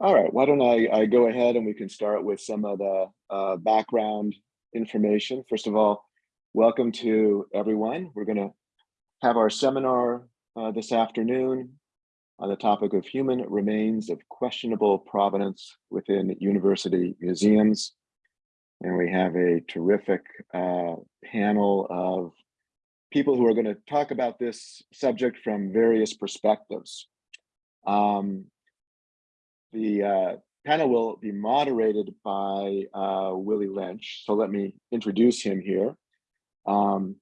All right, why don't I, I go ahead and we can start with some of the uh, background information. First of all, welcome to everyone. We're going to have our seminar uh, this afternoon on the topic of human remains of questionable provenance within university museums. And we have a terrific uh, panel of people who are going to talk about this subject from various perspectives. Um, the uh, panel will be moderated by uh, Willie Lynch. So let me introduce him here. Um,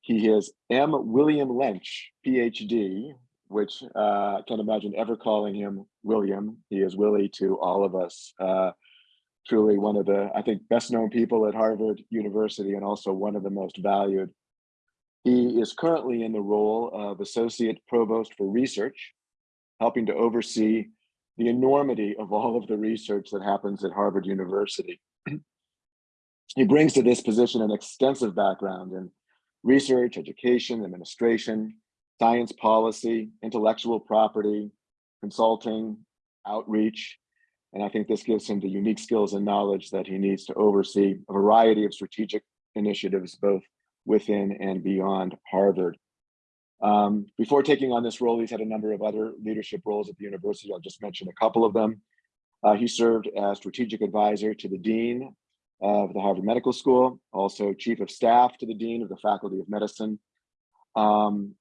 he is M. William Lynch, PhD, which uh, I can't imagine ever calling him William. He is Willie to all of us. Uh, truly one of the, I think, best known people at Harvard University and also one of the most valued. He is currently in the role of Associate Provost for Research, helping to oversee the enormity of all of the research that happens at Harvard University. he brings to this position an extensive background in research, education, administration, science policy, intellectual property, consulting, outreach, and I think this gives him the unique skills and knowledge that he needs to oversee a variety of strategic initiatives, both within and beyond Harvard. Um, before taking on this role, he's had a number of other leadership roles at the university. I'll just mention a couple of them. Uh, he served as strategic advisor to the dean of the Harvard Medical School, also chief of staff to the dean of the Faculty of Medicine. Um,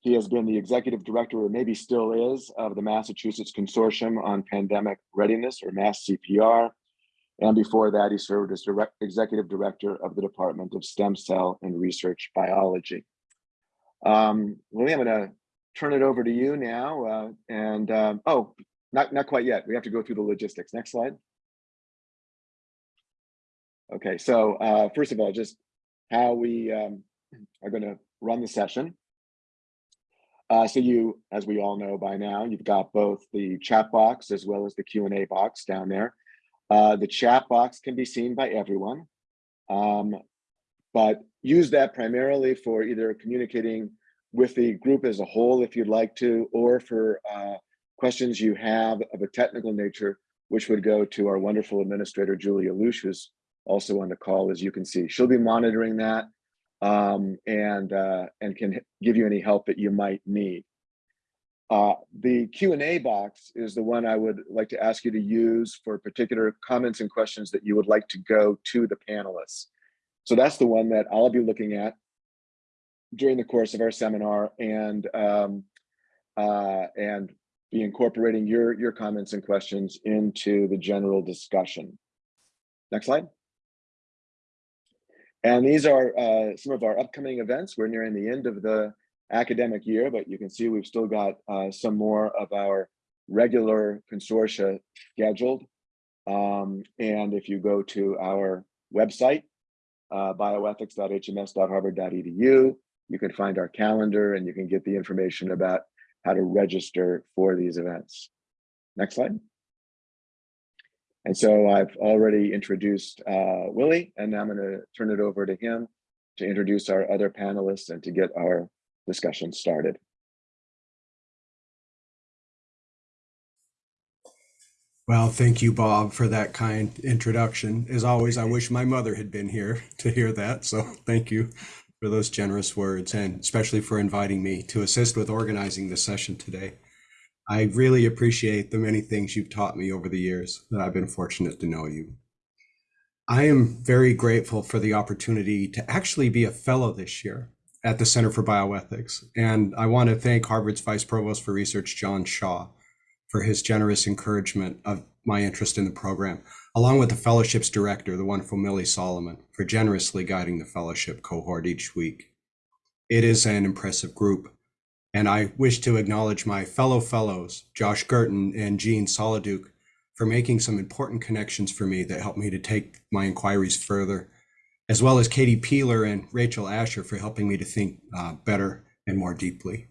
he has been the executive director, or maybe still is, of the Massachusetts Consortium on Pandemic Readiness, or MASS CPR. And before that, he served as direct executive director of the Department of Stem Cell and Research Biology. Um, I'm going to turn it over to you now. Uh, and um, oh, not, not quite yet. We have to go through the logistics. Next slide. Okay, so uh, first of all, just how we um, are going to run the session. Uh, so you, as we all know by now, you've got both the chat box as well as the Q&A box down there. Uh, the chat box can be seen by everyone, um, but use that primarily for either communicating with the group as a whole, if you'd like to, or for uh, questions you have of a technical nature, which would go to our wonderful administrator, Julia Lush, who's also on the call, as you can see. She'll be monitoring that um, and, uh, and can give you any help that you might need. Uh, the Q&A box is the one I would like to ask you to use for particular comments and questions that you would like to go to the panelists. So that's the one that I'll be looking at during the course of our seminar and um, uh, and be incorporating your your comments and questions into the general discussion. Next slide. And these are uh, some of our upcoming events. We're nearing the end of the academic year, but you can see we've still got uh, some more of our regular consortia scheduled. Um, and if you go to our website, uh, bioethics.hms.harvard.edu, you can find our calendar and you can get the information about how to register for these events. Next slide. And so I've already introduced uh, Willie, and now I'm going to turn it over to him to introduce our other panelists and to get our discussion started. Well, thank you, Bob, for that kind introduction. As always, I wish my mother had been here to hear that. So thank you for those generous words and especially for inviting me to assist with organizing the session today. I really appreciate the many things you've taught me over the years that I've been fortunate to know you. I am very grateful for the opportunity to actually be a fellow this year at the Center for Bioethics. And I want to thank Harvard's Vice Provost for Research, John Shaw, for his generous encouragement of my interest in the program, along with the fellowship's director, the wonderful Millie Solomon, for generously guiding the fellowship cohort each week. It is an impressive group and I wish to acknowledge my fellow fellows, Josh Girton and Jean Soliduke, for making some important connections for me that helped me to take my inquiries further, as well as Katie Peeler and Rachel Asher for helping me to think uh, better and more deeply.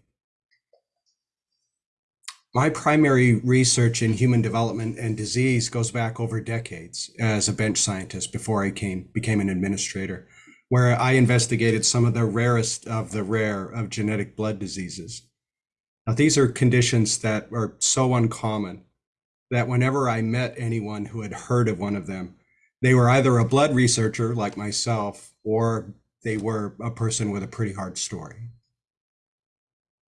My primary research in human development and disease goes back over decades as a bench scientist before I came, became an administrator where I investigated some of the rarest of the rare of genetic blood diseases. Now, these are conditions that are so uncommon that whenever I met anyone who had heard of one of them, they were either a blood researcher like myself or they were a person with a pretty hard story.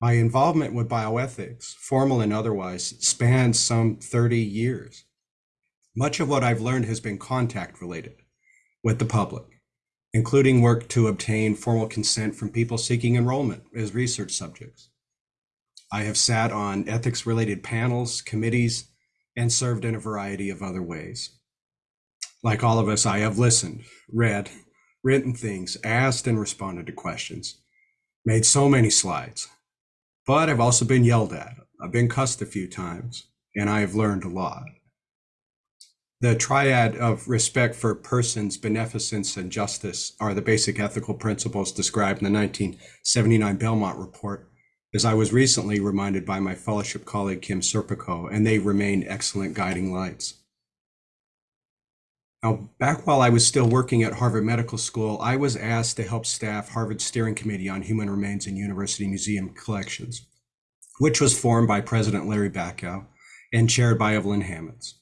My involvement with bioethics, formal and otherwise, spans some 30 years. Much of what I've learned has been contact related with the public, including work to obtain formal consent from people seeking enrollment as research subjects. I have sat on ethics related panels, committees, and served in a variety of other ways. Like all of us, I have listened, read, written things, asked and responded to questions, made so many slides, but I've also been yelled at. I've been cussed a few times, and I have learned a lot. The triad of respect for persons, beneficence, and justice are the basic ethical principles described in the 1979 Belmont Report, as I was recently reminded by my fellowship colleague Kim Serpico, and they remain excellent guiding lights. Now, back while I was still working at Harvard Medical School, I was asked to help staff Harvard's Steering Committee on Human Remains in University Museum Collections, which was formed by President Larry Bacow and chaired by Evelyn Hammonds.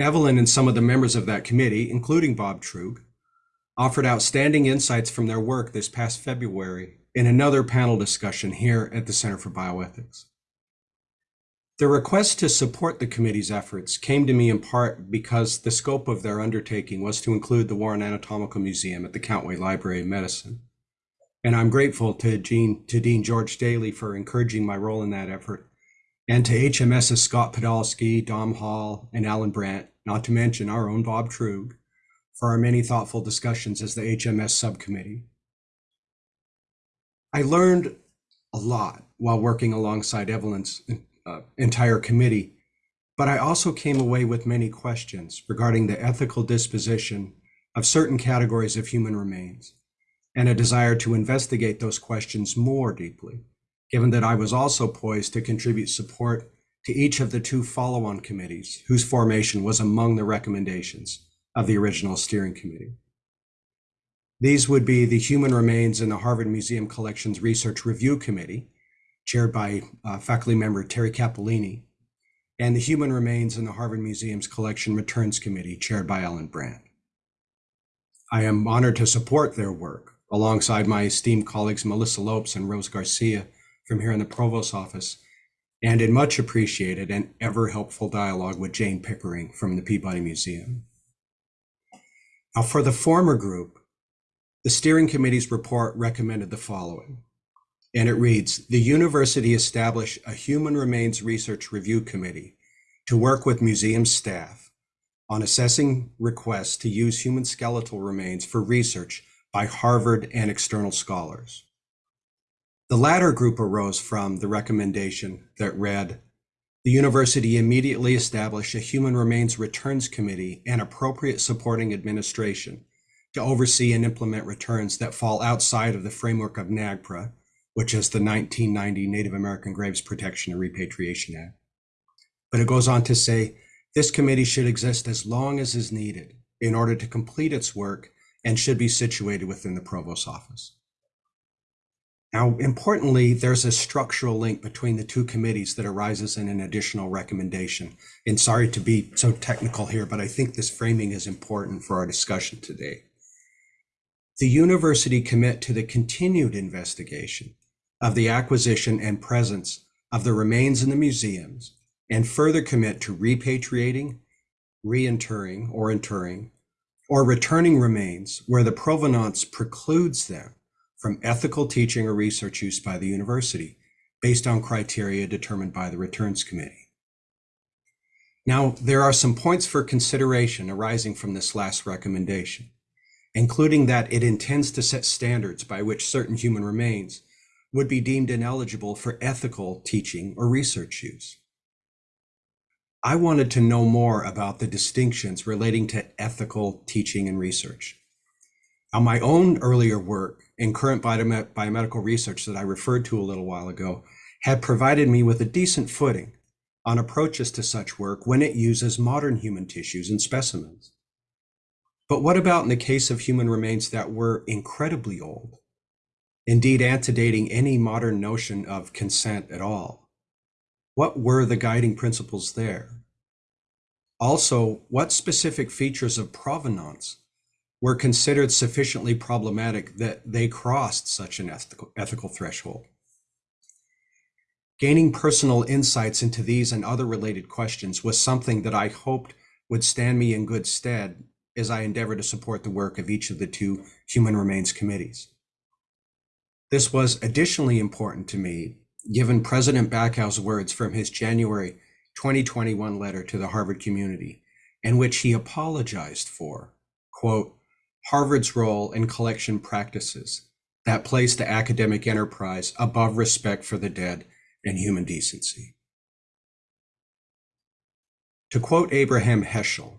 Evelyn and some of the members of that committee, including Bob Truog, offered outstanding insights from their work this past February in another panel discussion here at the Center for Bioethics. The request to support the committee's efforts came to me in part because the scope of their undertaking was to include the Warren Anatomical Museum at the Countway Library of Medicine. And I'm grateful to, Jean, to Dean George Daley for encouraging my role in that effort and to HMS's Scott Podolsky, Dom Hall, and Allan Brandt, not to mention our own Bob Truog, for our many thoughtful discussions as the HMS subcommittee. I learned a lot while working alongside Evelyn's uh, entire committee, but I also came away with many questions regarding the ethical disposition of certain categories of human remains and a desire to investigate those questions more deeply given that I was also poised to contribute support to each of the two follow-on committees whose formation was among the recommendations of the original steering committee. These would be the Human Remains in the Harvard Museum Collections Research Review Committee, chaired by uh, faculty member Terry Capellini, and the Human Remains in the Harvard Museum's Collection Returns Committee, chaired by Allan Brandt. I am honored to support their work alongside my esteemed colleagues Melissa Lopes and Rose Garcia, from here in the Provost office, and in much appreciated and ever helpful dialogue with Jane Pickering from the Peabody Museum. Now, for the former group, the steering committee's report recommended the following, and it reads The university established a human remains research review committee to work with museum staff on assessing requests to use human skeletal remains for research by Harvard and external scholars. The latter group arose from the recommendation that read, the university immediately established a Human Remains Returns Committee and appropriate supporting administration to oversee and implement returns that fall outside of the framework of NAGPRA, which is the 1990 Native American Graves Protection and Repatriation Act. But it goes on to say this committee should exist as long as is needed in order to complete its work and should be situated within the provost's office. Now, importantly, there's a structural link between the two committees that arises in an additional recommendation. And sorry to be so technical here, but I think this framing is important for our discussion today. The university commit to the continued investigation of the acquisition and presence of the remains in the museums and further commit to repatriating, reinterring or interring, or returning remains where the provenance precludes them from ethical teaching or research use by the university based on criteria determined by the returns committee. Now, there are some points for consideration arising from this last recommendation, including that it intends to set standards by which certain human remains would be deemed ineligible for ethical teaching or research use. I wanted to know more about the distinctions relating to ethical teaching and research. Now, my own earlier work in current biomed biomedical research that I referred to a little while ago had provided me with a decent footing on approaches to such work when it uses modern human tissues and specimens. But what about in the case of human remains that were incredibly old, indeed antedating any modern notion of consent at all? What were the guiding principles there? Also, what specific features of provenance were considered sufficiently problematic that they crossed such an ethical, threshold? Gaining personal insights into these and other related questions was something that I hoped would stand me in good stead as I endeavor to support the work of each of the two Human Remains Committees. This was additionally important to me, given President Bacow's words from his January 2021 letter to the Harvard community, in which he apologized for, quote, Harvard's role in collection practices that place the academic enterprise above respect for the dead and human decency. To quote Abraham Heschel,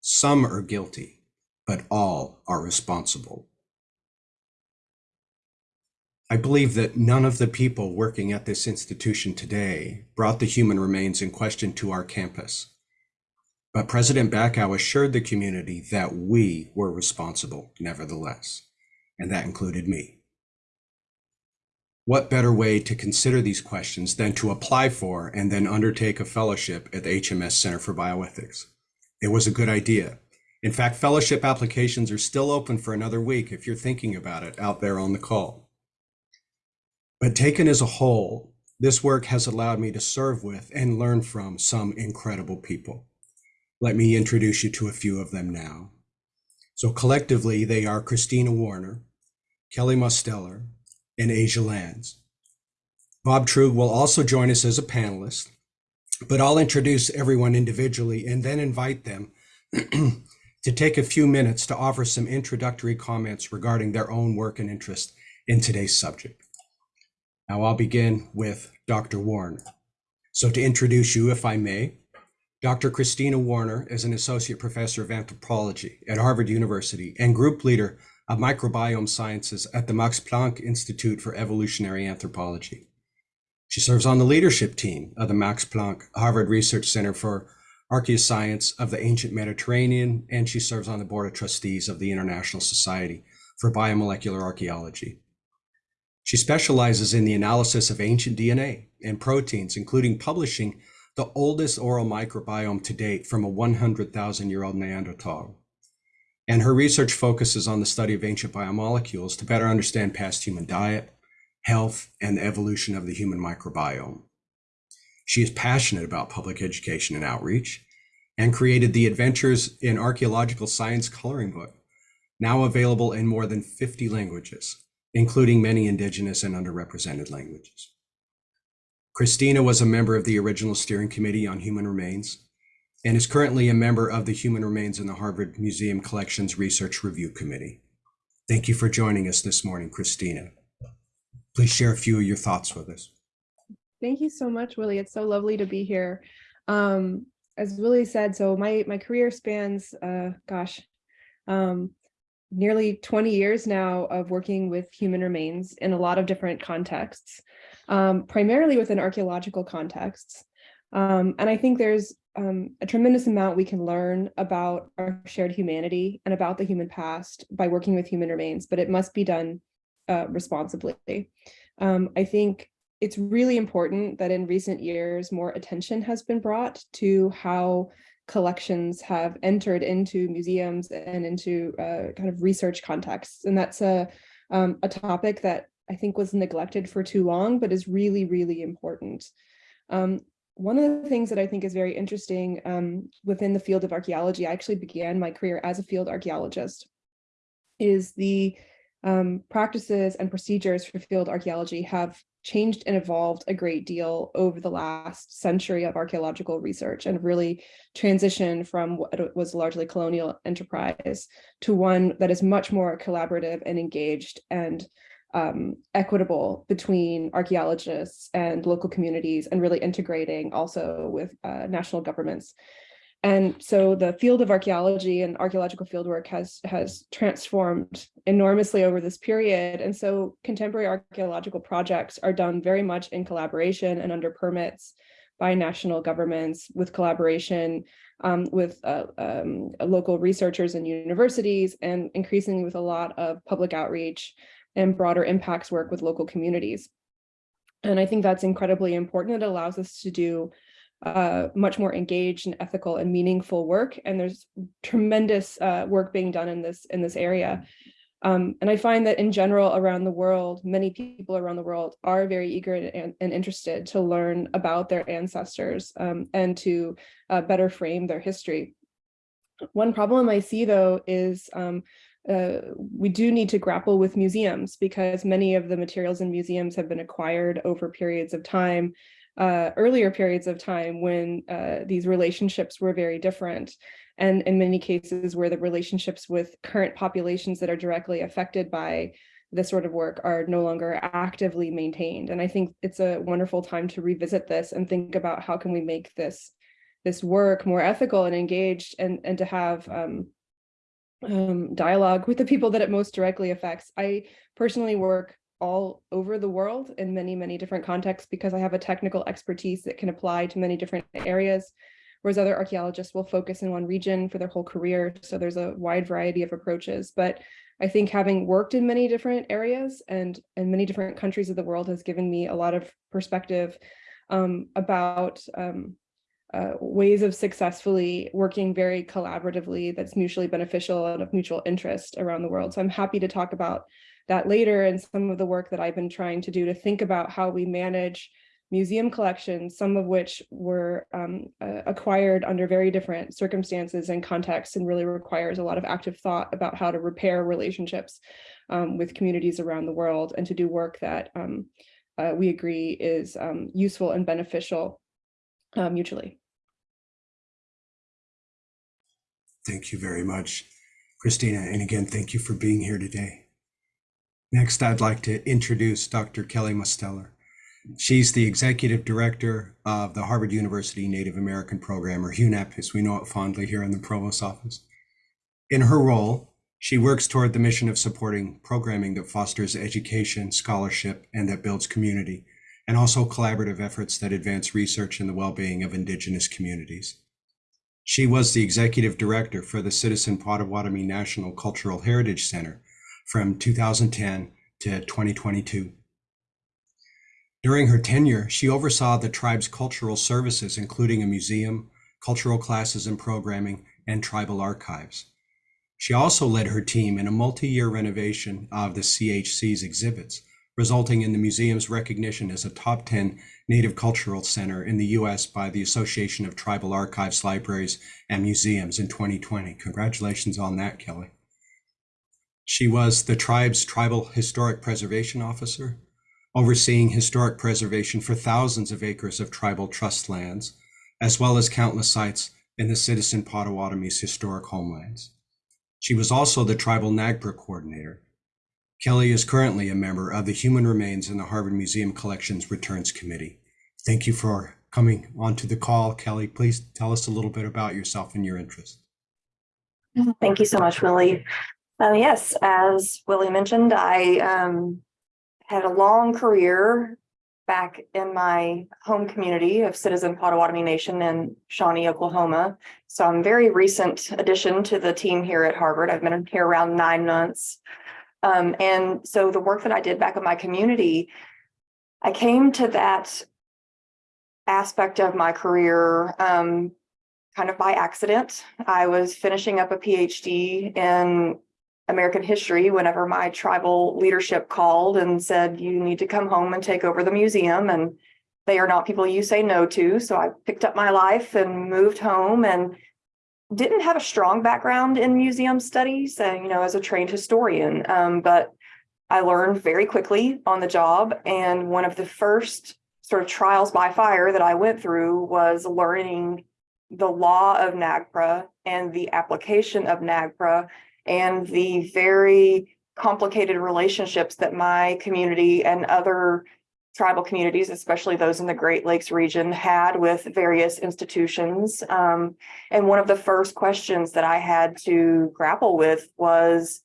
some are guilty, but all are responsible. I believe that none of the people working at this institution today brought the human remains in question to our campus. But President Bacow assured the community that we were responsible nevertheless, and that included me. What better way to consider these questions than to apply for and then undertake a fellowship at the HMS Center for Bioethics? It was a good idea. In fact, fellowship applications are still open for another week if you're thinking about it out there on the call. But taken as a whole, this work has allowed me to serve with and learn from some incredible people. Let me introduce you to a few of them now. So collectively, they are Christina Warinner, Kelly Mosteller, and Asia Lands. Bob Truog will also join us as a panelist, but I'll introduce everyone individually and then invite them to take a few minutes to offer some introductory comments regarding their own work and interest in today's subject. Now I'll begin with Dr. Warinner. So to introduce you, if I may, Dr. Christina Warinner is an associate professor of anthropology at Harvard University and group leader of microbiome sciences at the Max Planck Institute for Evolutionary Anthropology. She serves on the leadership team of the Max Planck Harvard Research Center for Archaeoscience of the Ancient Mediterranean, and she serves on the board of trustees of the International Society for Biomolecular Archaeology. She specializes in the analysis of ancient DNA and proteins, including publishing the oldest oral microbiome to date from a 100,000 year old Neanderthal. And her research focuses on the study of ancient biomolecules to better understand past human diet, health, and the evolution of the human microbiome. She is passionate about public education and outreach and created the Adventures in Archaeological Science coloring book, now available in more than 50 languages including many indigenous and underrepresented languages. Christina was a member of the original steering committee on human remains and is currently a member of the Human Remains in the Harvard Museum Collections Research Review Committee. Thank you for joining us this morning, Christina. Please share a few of your thoughts with us. Thank you so much, Willie. It's so lovely to be here. Um, as Willie said, so my my career spans, uh, gosh, um, nearly 20 years now of working with human remains in a lot of different contexts, um, primarily within archaeological contexts. Um, and I think there's um, a tremendous amount we can learn about our shared humanity and about the human past by working with human remains, but it must be done uh, responsibly. Um, I think it's really important that in recent years, more attention has been brought to how collections have entered into museums and into uh, kind of research contexts. And that's a, um, a topic that I think was neglected for too long, but is really, really important. Um, one of the things that I think is very interesting um, within the field of archaeology, I actually began my career as a field archaeologist, is the um, practices and procedures for field archaeology have changed and evolved a great deal over the last century of archaeological research and really transitioned from what was largely colonial enterprise to one that is much more collaborative and engaged and um, equitable between archaeologists and local communities and really integrating also with uh, national governments and so the field of archaeology and archaeological fieldwork has, has transformed enormously over this period. And so contemporary archaeological projects are done very much in collaboration and under permits by national governments with collaboration um, with uh, um, local researchers and universities and increasingly with a lot of public outreach and broader impacts work with local communities. And I think that's incredibly important. It allows us to do uh, much more engaged and ethical and meaningful work. And there's tremendous uh, work being done in this in this area. Um, and I find that in general around the world, many people around the world are very eager and, and interested to learn about their ancestors um, and to uh, better frame their history. One problem I see though is um, uh, we do need to grapple with museums because many of the materials in museums have been acquired over periods of time, uh, earlier periods of time when uh, these relationships were very different. And in many cases where the relationships with current populations that are directly affected by this sort of work are no longer actively maintained. And I think it's a wonderful time to revisit this and think about how can we make this this work more ethical and engaged and, and to have um, um, dialogue with the people that it most directly affects. I personally work all over the world in many, many different contexts because I have a technical expertise that can apply to many different areas, whereas other archaeologists will focus in one region for their whole career. So there's a wide variety of approaches. But I think having worked in many different areas and in many different countries of the world has given me a lot of perspective um, about um, uh, ways of successfully working very collaboratively that's mutually beneficial and of mutual interest around the world. So I'm happy to talk about that later and some of the work that I've been trying to do to think about how we manage museum collections, some of which were um, uh, acquired under very different circumstances and contexts and really requires a lot of active thought about how to repair relationships um, with communities around the world and to do work that um, uh, we agree is um, useful and beneficial uh, mutually. Thank you very much, Christina. And again, thank you for being here today. Next, I'd like to introduce Dr. Kelly Mosteller. She's the executive director of the Harvard University Native American Program, or HUNAP, as we know it fondly here in the Provost Office. In her role, she works toward the mission of supporting programming that fosters education, scholarship, and that builds community, and also collaborative efforts that advance research and the well-being of Indigenous communities. She was the executive director for the Citizen Potawatomi National Cultural Heritage Center from 2010 to 2022. During her tenure, she oversaw the tribe's cultural services, including a museum, cultural classes and programming, and tribal archives. She also led her team in a multi-year renovation of the CHC's exhibits, resulting in the museum's recognition as a top 10 Native Cultural Center in the US by the Association of Tribal Archives, Libraries, and Museums in 2020. Congratulations on that, Kelly. She was the tribe's Tribal Historic Preservation Officer, overseeing historic preservation for thousands of acres of tribal trust lands, as well as countless sites in the citizen Potawatomi's historic homelands. She was also the tribal NAGPRA coordinator. Kelly is currently a member of the Human Remains in the Harvard Museum Collections Returns Committee. Thank you for coming onto the call. Kelly, please tell us a little bit about yourself and your interest. Thank you so much, Willie. Uh, yes, as Willie mentioned, I um, had a long career back in my home community of Citizen Potawatomi Nation in Shawnee, Oklahoma. So I'm very recent addition to the team here at Harvard. I've been here around nine months. Um, and so the work that I did back in my community, I came to that aspect of my career um, kind of by accident. I was finishing up a PhD in American history whenever my tribal leadership called and said, you need to come home and take over the museum. And they are not people you say no to. So I picked up my life and moved home and didn't have a strong background in museum studies, and, you know, as a trained historian, um, but I learned very quickly on the job. And one of the first sort of trials by fire that I went through was learning the law of NAGPRA and the application of NAGPRA and the very complicated relationships that my community and other tribal communities, especially those in the Great Lakes region, had with various institutions. Um, and one of the first questions that I had to grapple with was,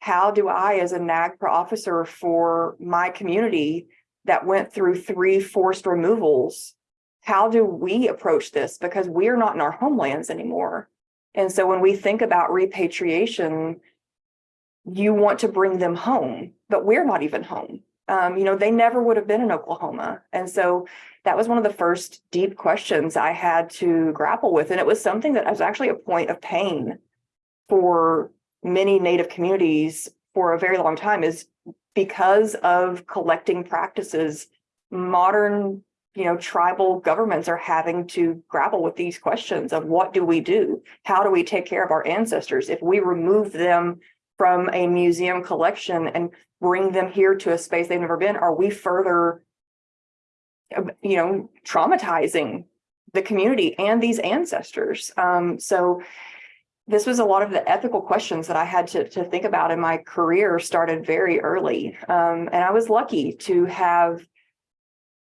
how do I, as a NAGPRA officer for my community that went through three forced removals, how do we approach this? Because we're not in our homelands anymore. And so when we think about repatriation, you want to bring them home, but we're not even home. Um, you know, they never would have been in Oklahoma. And so that was one of the first deep questions I had to grapple with. And it was something that was actually a point of pain for many Native communities for a very long time is because of collecting practices, modern, you know, tribal governments are having to grapple with these questions of what do we do? How do we take care of our ancestors? If we remove them from a museum collection and bring them here to a space they've never been, are we further, uh, you know, traumatizing the community and these ancestors? Um, so this was a lot of the ethical questions that I had to, to think about in my career started very early. Um, and I was lucky to have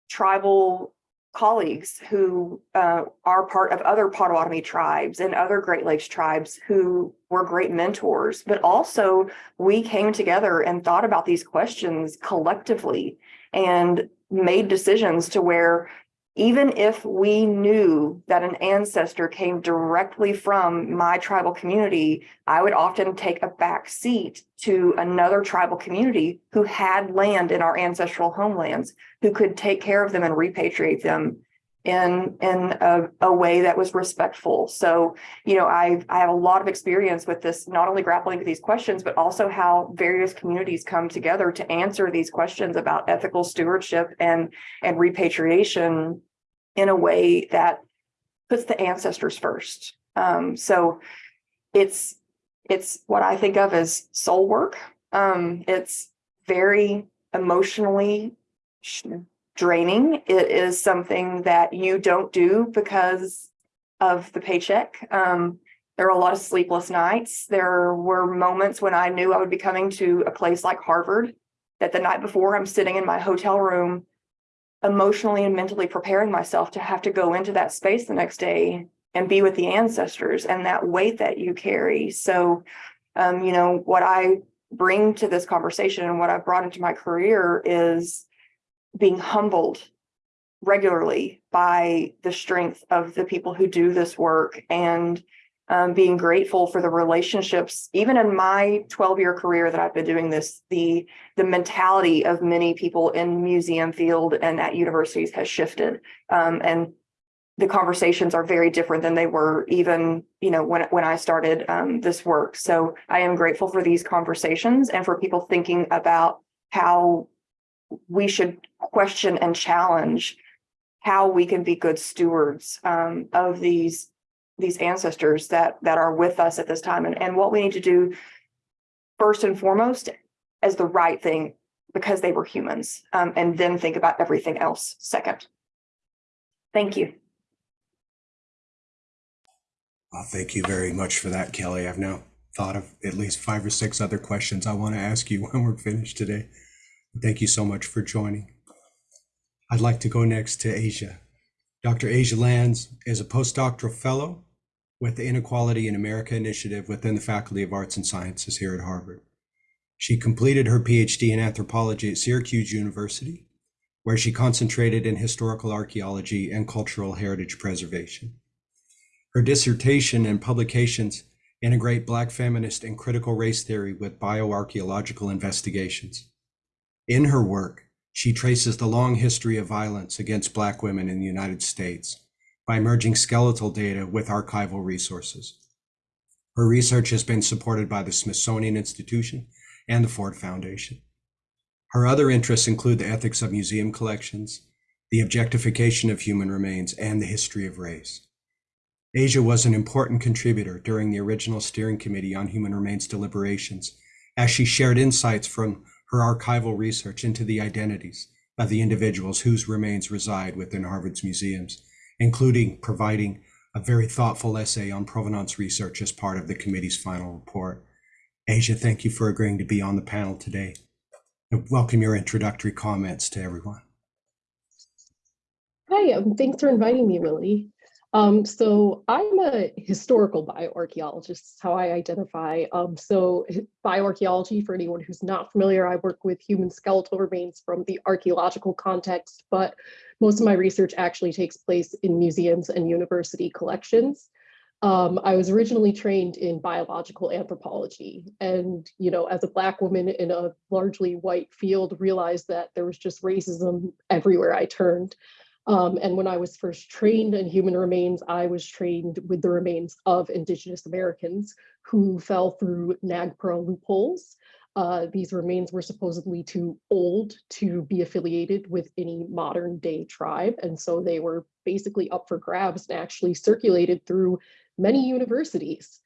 tribal colleagues who uh, are part of other Potawatomi tribes and other Great Lakes tribes who were great mentors, but also we came together and thought about these questions collectively and made decisions to where even if we knew that an ancestor came directly from my tribal community, I would often take a back seat to another tribal community who had land in our ancestral homelands, who could take care of them and repatriate them in in a, a way that was respectful. So, you know, I I have a lot of experience with this, not only grappling with these questions, but also how various communities come together to answer these questions about ethical stewardship and and repatriation in a way that puts the ancestors first. Um, so it's it's what I think of as soul work. Um, it's very emotionally draining. It is something that you don't do because of the paycheck. Um, there are a lot of sleepless nights. There were moments when I knew I would be coming to a place like Harvard that the night before I'm sitting in my hotel room emotionally and mentally preparing myself to have to go into that space the next day and be with the ancestors and that weight that you carry. So, um, you know, what I bring to this conversation and what I've brought into my career is being humbled regularly by the strength of the people who do this work and um, being grateful for the relationships, even in my 12 year career that I've been doing this, the, the mentality of many people in museum field and at universities has shifted. Um, and the conversations are very different than they were even, you know, when, when I started um, this work. So I am grateful for these conversations and for people thinking about how we should question and challenge how we can be good stewards um, of these these ancestors that that are with us at this time and, and what we need to do first and foremost as the right thing because they were humans um, and then think about everything else second. Thank you. Well, thank you very much for that, Kelly. I've now thought of at least five or six other questions I want to ask you when we're finished today. Thank you so much for joining. I'd like to go next to Asia. Dr. Asia Lands is a postdoctoral fellow with the Inequality in America Initiative within the Faculty of Arts and Sciences here at Harvard. She completed her PhD in anthropology at Syracuse University, where she concentrated in historical archaeology and cultural heritage preservation. Her dissertation and publications integrate Black feminist and critical race theory with bioarchaeological investigations. In her work, she traces the long history of violence against Black women in the United States by merging skeletal data with archival resources. Her research has been supported by the Smithsonian Institution and the Ford Foundation. Her other interests include the ethics of museum collections, the objectification of human remains, and the history of race. Asia was an important contributor during the original steering committee on human remains deliberations, as she shared insights from her archival research into the identities of the individuals whose remains reside within Harvard's museums including providing a very thoughtful essay on provenance research as part of the committee's final report. Asia, thank you for agreeing to be on the panel today. Welcome your introductory comments to everyone. Hi, um, thanks for inviting me, Willie. Um, so I'm a historical bioarchaeologist, is how I identify. Um, so bioarchaeology, for anyone who's not familiar, I work with human skeletal remains from the archaeological context, but most of my research actually takes place in museums and university collections. Um, I was originally trained in biological anthropology and, you know, as a Black woman in a largely white field, realized that there was just racism everywhere I turned. Um, and when I was first trained in human remains, I was trained with the remains of Indigenous Americans who fell through NAGPRA loopholes. Uh, these remains were supposedly too old to be affiliated with any modern day tribe. And so they were basically up for grabs and actually circulated through many universities.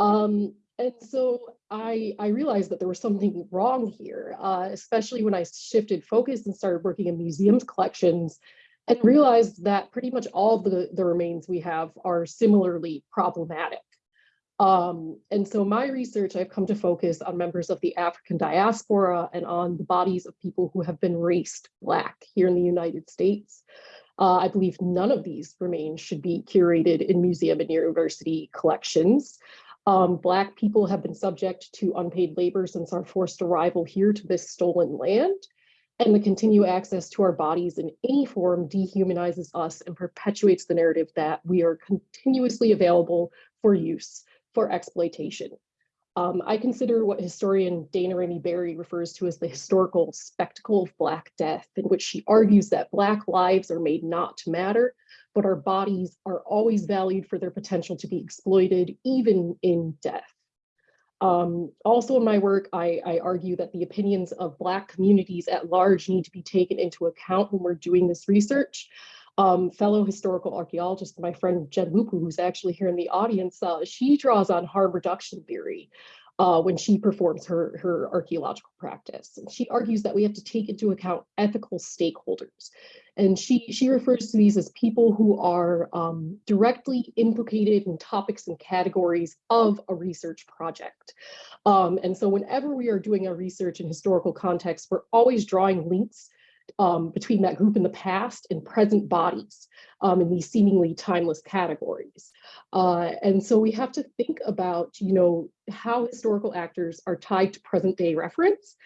Um, and so I, I realized that there was something wrong here, uh, especially when I shifted focus and started working in museums collections and realized that pretty much all the, the remains we have are similarly problematic. Um, and so my research, I've come to focus on members of the African diaspora and on the bodies of people who have been raced Black here in the United States. Uh, I believe none of these remains should be curated in museum and university collections. Um, Black people have been subject to unpaid labor since our forced arrival here to this stolen land. And the continued access to our bodies in any form dehumanizes us and perpetuates the narrative that we are continuously available for use for exploitation. Um, I consider what historian Daina Ramey Berry refers to as the historical spectacle of Black death, in which she argues that Black lives are made not to matter, but our bodies are always valued for their potential to be exploited, even in death. Um, also in my work, I, I argue that the opinions of Black communities at large need to be taken into account when we're doing this research. Um, fellow historical archaeologist, my friend Jen Lupu, who's actually here in the audience, uh, she draws on harm reduction theory uh, when she performs her, her archaeological practice. And she argues that we have to take into account ethical stakeholders. And she, she refers to these as people who are um, directly implicated in topics and categories of a research project. Um, and so whenever we are doing our research in historical context, we're always drawing links um, between that group in the past and present bodies um, in these seemingly timeless categories. Uh, and so we have to think about, you know, how historical actors are tied to present day reference.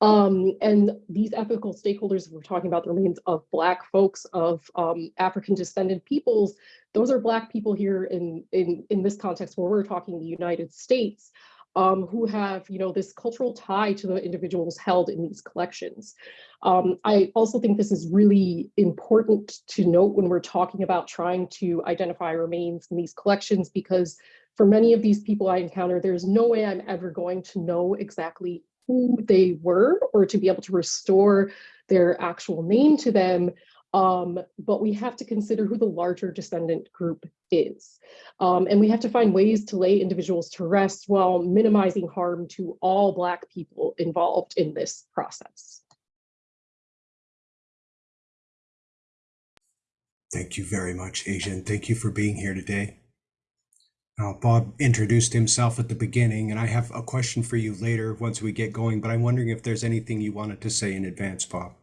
Um, and these ethical stakeholders, we're talking about the remains of Black folks, of um, African descended peoples, those are Black people here in, in, in this context where we're talking the United States um, who have, you know, this cultural tie to the individuals held in these collections. Um, I also think this is really important to note when we're talking about trying to identify remains in these collections, because for many of these people I encounter, there's no way I'm ever going to know exactly who they were or to be able to restore their actual name to them um, but we have to consider who the larger descendant group is. Um, and we have to find ways to lay individuals to rest while minimizing harm to all Black people involved in this process. Thank you very much, Asia. Thank you for being here today. Now, Bob introduced himself at the beginning, and I have a question for you later once we get going, but I'm wondering if there's anything you wanted to say in advance, Bob.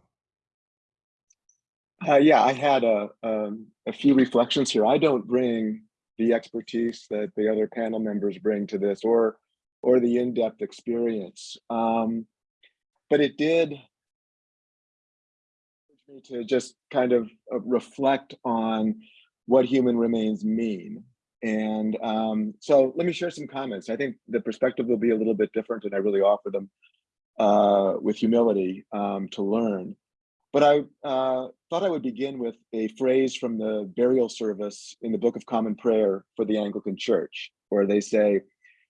Uh, yeah, I had a, um, a few reflections here. I don't bring the expertise that the other panel members bring to this or or the in-depth experience. Um, but it did me to just kind of uh, reflect on what human remains mean. And um, so let me share some comments. I think the perspective will be a little bit different and I really offer them uh, with humility um, to learn. But I uh, thought I would begin with a phrase from the burial service in the Book of Common Prayer for the Anglican Church, where they say,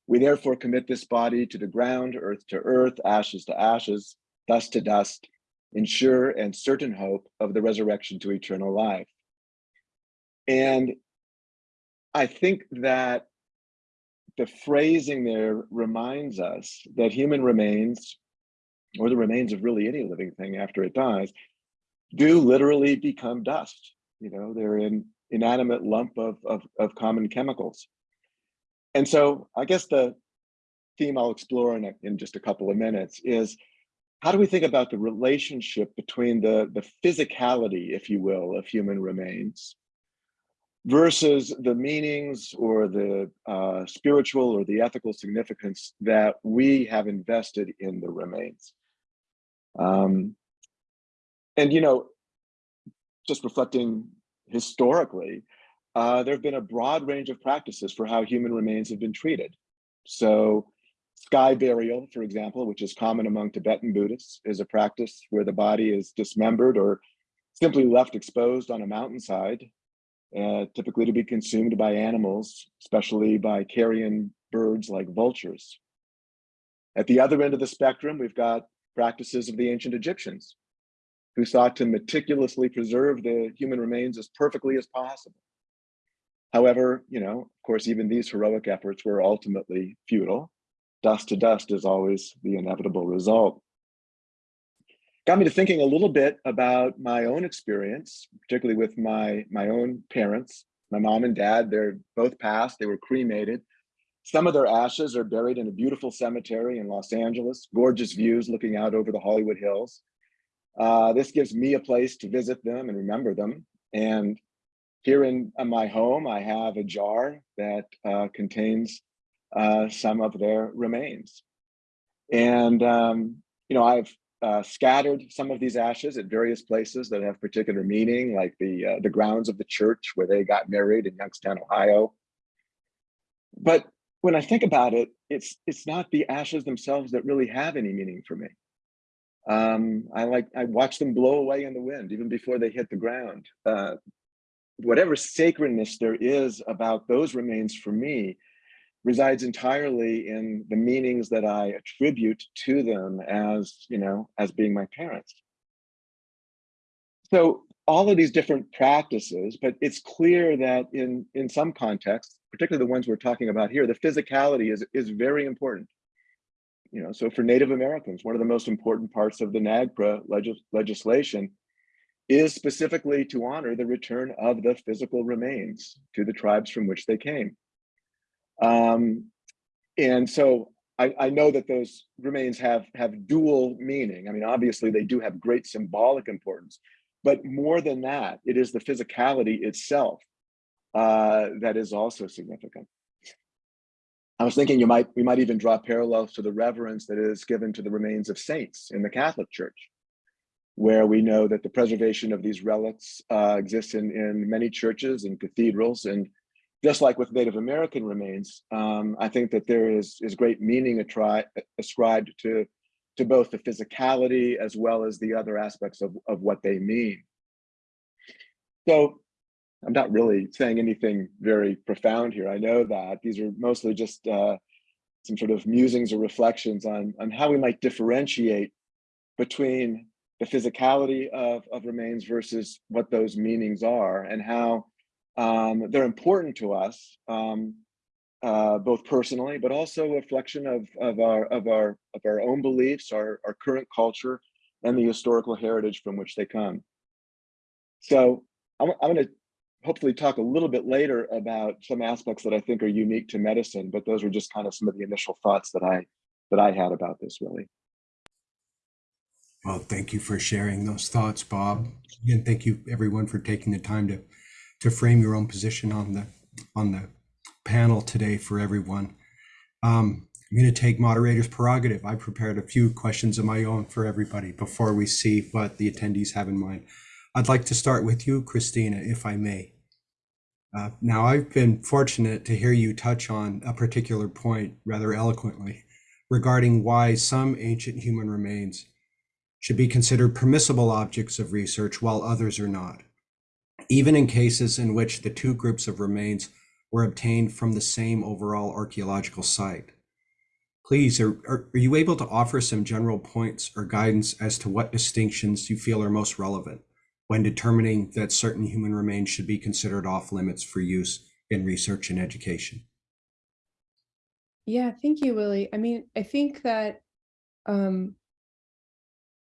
we therefore commit this body to the ground, earth to earth, ashes to ashes, dust to dust, in sure and certain hope of the resurrection to eternal life. And I think that the phrasing there reminds us that human remains, or the remains of really any living thing after it dies, do literally become dust. You know, they're an inanimate lump of, of, of common chemicals. And so I guess the theme I'll explore in, a, in just a couple of minutes is how do we think about the relationship between the, the physicality, if you will, of human remains versus the meanings or the uh, spiritual or the ethical significance that we have invested in the remains. Um, and you know, just reflecting historically, uh, there have been a broad range of practices for how human remains have been treated. So sky burial, for example, which is common among Tibetan Buddhists, is a practice where the body is dismembered or simply left exposed on a mountainside, uh, typically to be consumed by animals, especially by carrion birds like vultures. At the other end of the spectrum, we've got practices of the ancient Egyptians who sought to meticulously preserve the human remains as perfectly as possible. However, you know, of course, even these heroic efforts were ultimately futile. Dust to dust is always the inevitable result. Got me to thinking a little bit about my own experience, particularly with my, my own parents, my mom and dad, they're both passed, they were cremated. Some of their ashes are buried in a beautiful cemetery in Los Angeles, gorgeous views looking out over the Hollywood Hills. Uh, this gives me a place to visit them and remember them. And here in uh, my home, I have a jar that uh, contains uh, some of their remains. And, um, you know, I've uh, scattered some of these ashes at various places that have particular meaning, like the, uh, the grounds of the church where they got married in Youngstown, Ohio. But when I think about it, it's, it's not the ashes themselves that really have any meaning for me. Um, I like, I watch them blow away in the wind even before they hit the ground. Uh, whatever sacredness there is about those remains for me resides entirely in the meanings that I attribute to them as, you know, as being my parents. So all of these different practices, but it's clear that in, in some contexts, particularly the ones we're talking about here, the physicality is, is very important. You know, so for Native Americans, one of the most important parts of the NAGPRA legis legislation is specifically to honor the return of the physical remains to the tribes from which they came. Um, and so I, I, know that those remains have, have dual meaning. I mean, obviously they do have great symbolic importance, but more than that, it is the physicality itself uh, that is also significant. I was thinking you might we might even draw parallels to the reverence that is given to the remains of saints in the Catholic Church, where we know that the preservation of these relics uh, exists in, in many churches and cathedrals. And just like with Native American remains, um, I think that there is, is great meaning ascribed to, to both the physicality as well as the other aspects of, of what they mean. So I'm not really saying anything very profound here. I know that these are mostly just uh, some sort of musings or reflections on, on how we might differentiate between the physicality of, of remains versus what those meanings are and how um, they're important to us, um, uh, both personally, but also a reflection of, of, our, of, our, of our own beliefs, our, our current culture, and the historical heritage from which they come. So I'm, I'm going to hopefully talk a little bit later about some aspects that I think are unique to medicine, but those were just kind of some of the initial thoughts that I that I had about this really. Well, thank you for sharing those thoughts, Bob. And thank you everyone for taking the time to to frame your own position on the on the panel today for everyone. Um, I'm going to take moderator's prerogative. I prepared a few questions of my own for everybody before we see what the attendees have in mind. I'd like to start with you, Christina, if I may. Uh, now, I've been fortunate to hear you touch on a particular point rather eloquently regarding why some ancient human remains should be considered permissible objects of research while others are not, even in cases in which the two groups of remains were obtained from the same overall archaeological site. Please, are, are, are you able to offer some general points or guidance as to what distinctions you feel are most relevant? When determining that certain human remains should be considered off limits for use in research and education. Yeah, thank you, Willie. I mean, I think that, um,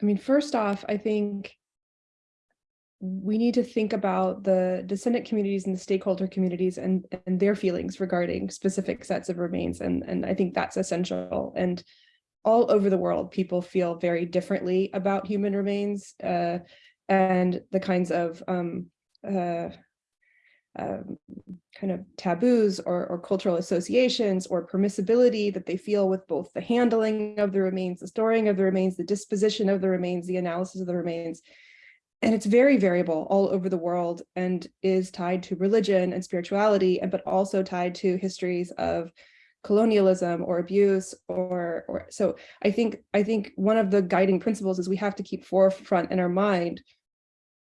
I mean, first off, I think we need to think about the descendant communities and the stakeholder communities and, and their feelings regarding specific sets of remains. And, and I think that's essential. And all over the world, people feel very differently about human remains. Uh, and the kinds of um, uh, um, kind of taboos or, or, cultural associations or permissibility that they feel with both the handling of the remains, the storing of the remains, the disposition of the remains, the analysis of the remains. And it's very variable all over the world and is tied to religion and spirituality, and but also tied to histories of colonialism or abuse or or so I think I think one of the guiding principles is we have to keep forefront in our mind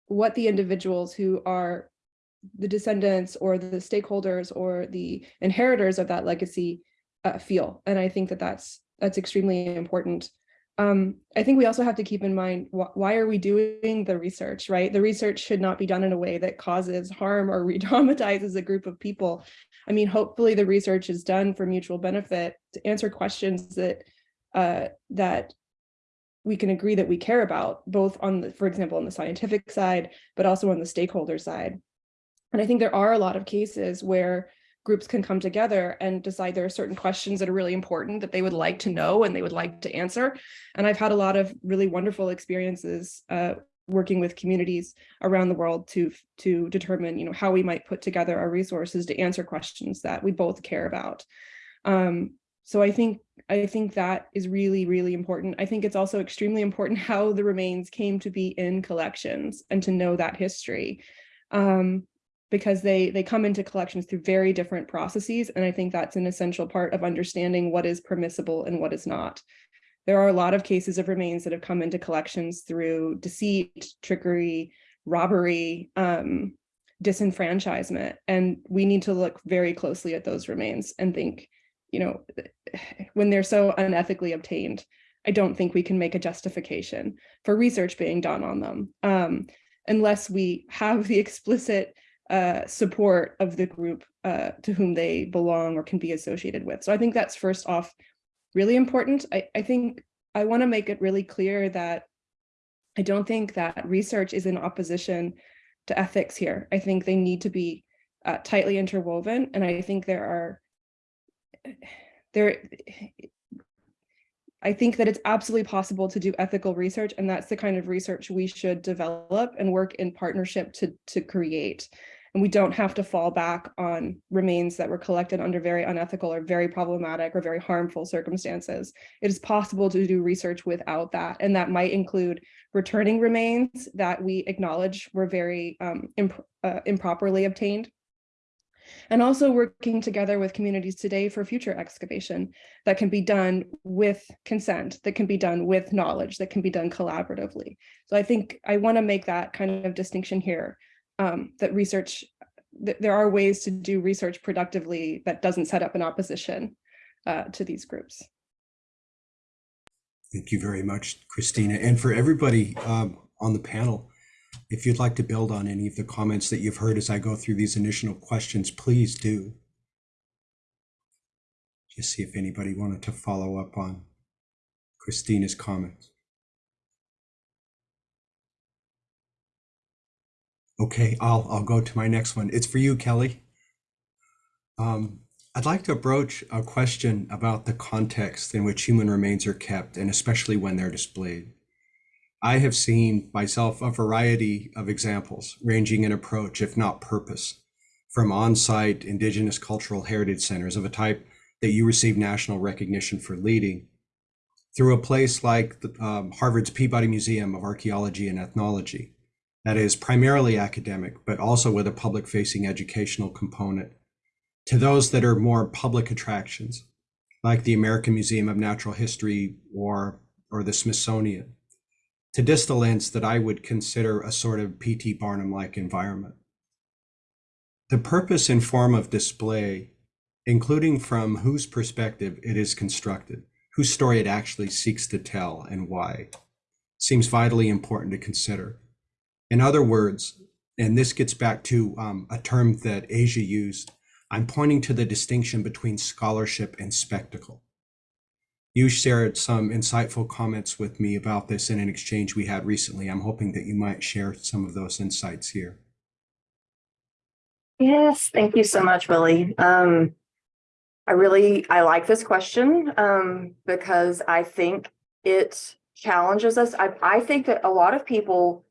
what the individuals who are the descendants or the stakeholders or the inheritors of that legacy uh, feel. And I think that that's that's extremely important. Um, I think we also have to keep in mind wh why are we doing the research, right? The research should not be done in a way that causes harm or re-traumatizes a group of people. I mean, hopefully the research is done for mutual benefit to answer questions that uh, that we can agree that we care about, both on the, for example, on the scientific side, but also on the stakeholder side. And I think there are a lot of cases where groups can come together and decide there are certain questions that are really important that they would like to know and they would like to answer. And I've had a lot of really wonderful experiences uh, working with communities around the world to to determine you know how we might put together our resources to answer questions that we both care about um, so i think i think that is really really important i think it's also extremely important how the remains came to be in collections and to know that history um, because they they come into collections through very different processes and i think that's an essential part of understanding what is permissible and what is not there are a lot of cases of remains that have come into collections through deceit, trickery, robbery, um, disenfranchisement. And we need to look very closely at those remains and think, you know, when they're so unethically obtained, I don't think we can make a justification for research being done on them um, unless we have the explicit uh, support of the group uh, to whom they belong or can be associated with. So I think that's first off really important. I, I think I want to make it really clear that I don't think that research is in opposition to ethics here. I think they need to be uh, tightly interwoven. And I think there are, there, I think that it's absolutely possible to do ethical research and that's the kind of research we should develop and work in partnership to, to create and we don't have to fall back on remains that were collected under very unethical or very problematic or very harmful circumstances. It is possible to do research without that, and that might include returning remains that we acknowledge were very um, imp uh, improperly obtained. And also working together with communities today for future excavation that can be done with consent, that can be done with knowledge, that can be done collaboratively. So I think I want to make that kind of distinction here um, that research, th there are ways to do research productively that doesn't set up an opposition uh, to these groups. Thank you very much, Christina. And for everybody um, on the panel, if you'd like to build on any of the comments that you've heard as I go through these initial questions, please do. Just see if anybody wanted to follow up on Christina's comments. Okay, I'll I'll go to my next one. It's for you, Kelly. Um, I'd like to approach a question about the context in which human remains are kept, and especially when they're displayed. I have seen myself a variety of examples, ranging in approach, if not purpose, from on-site indigenous cultural heritage centers of a type that you receive national recognition for leading, through a place like the, um, Harvard's Peabody Museum of Archaeology and Ethnology, that is primarily academic, but also with a public facing educational component, to those that are more public attractions, like the American Museum of Natural History or, or the Smithsonian, to distal ends that I would consider a sort of P.T. Barnum-like environment. The purpose and form of display, including from whose perspective it is constructed, whose story it actually seeks to tell and why, seems vitally important to consider. In other words, and this gets back to um, a term that Asia used, I'm pointing to the distinction between scholarship and spectacle. You shared some insightful comments with me about this in an exchange we had recently. I'm hoping that you might share some of those insights here. Yes, thank you so much, Willie. Um, I really, I like this question um, because I think it challenges us. I, I think that a lot of people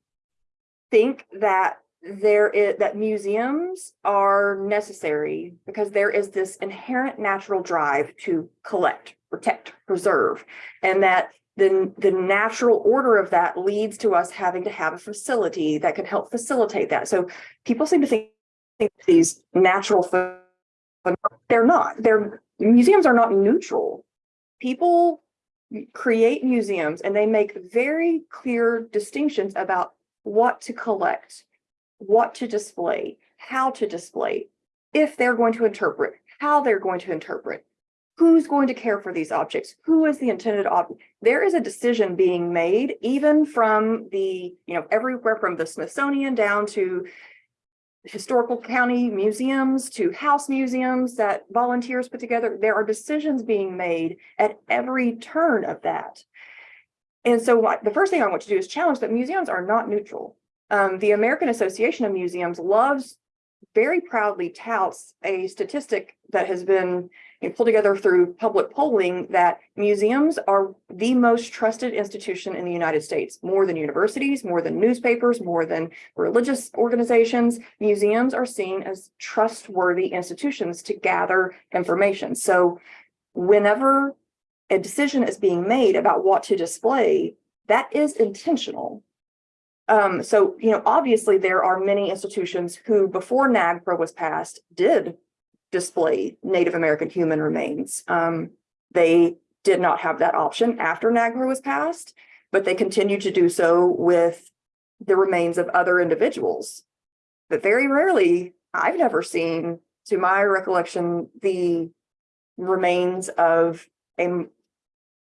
think that there is that museums are necessary because there is this inherent natural drive to collect, protect, preserve, and that the, the natural order of that leads to us having to have a facility that can help facilitate that. So people seem to think, think these natural, they're not. They're museums are not neutral. People create museums and they make very clear distinctions about what to collect, what to display, how to display, if they're going to interpret, how they're going to interpret, who's going to care for these objects, who is the intended object. There is a decision being made even from the, you know, everywhere from the Smithsonian down to historical county museums to house museums that volunteers put together. There are decisions being made at every turn of that. And so what, the first thing I want to do is challenge that museums are not neutral. Um, the American Association of Museums loves, very proudly touts a statistic that has been know, pulled together through public polling that museums are the most trusted institution in the United States, more than universities, more than newspapers, more than religious organizations. Museums are seen as trustworthy institutions to gather information. So whenever a decision is being made about what to display, that is intentional. Um, so, you know, obviously there are many institutions who before NAGPRA was passed did display Native American human remains. Um, they did not have that option after NAGPRA was passed, but they continued to do so with the remains of other individuals. But very rarely, I've never seen, to my recollection, the remains of a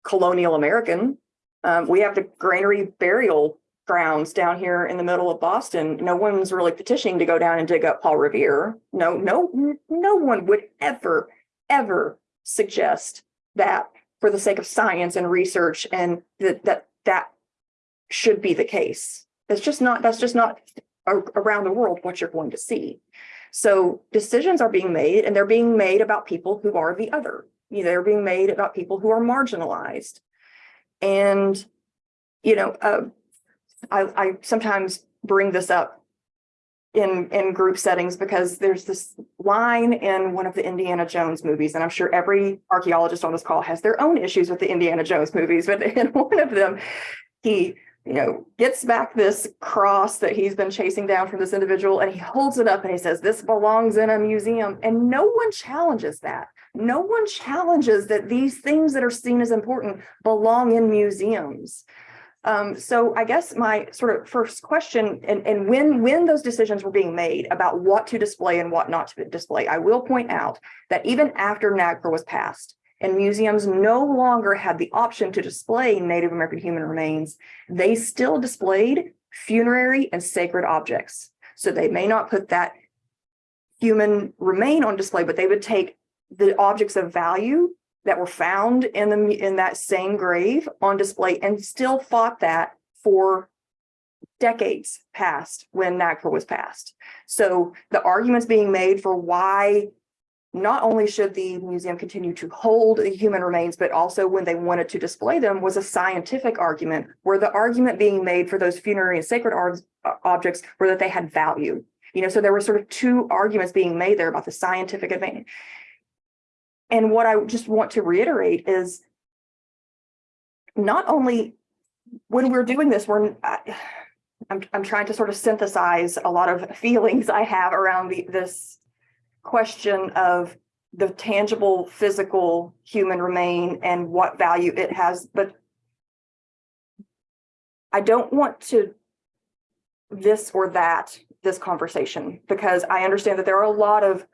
colonial American. Um, we have the granary burial grounds down here in the middle of Boston. No one's really petitioning to go down and dig up Paul Revere. No, no, no one would ever, ever suggest that for the sake of science and research and that that that should be the case. That's just not, that's just not around the world what you're going to see. So decisions are being made and they're being made about people who are the other. You know, They're being made about people who are marginalized. And, you know, uh, I, I sometimes bring this up in, in group settings because there's this line in one of the Indiana Jones movies, and I'm sure every archaeologist on this call has their own issues with the Indiana Jones movies, but in one of them, he, you know, gets back this cross that he's been chasing down from this individual and he holds it up and he says, this belongs in a museum. And no one challenges that. No one challenges that these things that are seen as important belong in museums. Um, so I guess my sort of first question and, and when, when those decisions were being made about what to display and what not to display, I will point out that even after NAGPRA was passed and museums no longer had the option to display Native American human remains, they still displayed funerary and sacred objects. So they may not put that human remain on display, but they would take the objects of value that were found in the, in that same grave on display and still fought that for decades past when NAGPRA was passed. So the arguments being made for why not only should the museum continue to hold the human remains, but also when they wanted to display them was a scientific argument where the argument being made for those funerary and sacred ar- uh, objects were that they had value. You know, so there were sort of two arguments being made there about the scientific advantage. And what I just want to reiterate is not only when we're doing this, we're, I- I'm, I'm trying to sort of synthesize a lot of feelings I have around the, this question of the tangible, physical human remain and what value it has, but I don't want to this or that, this conversation, because I understand that there are a lot of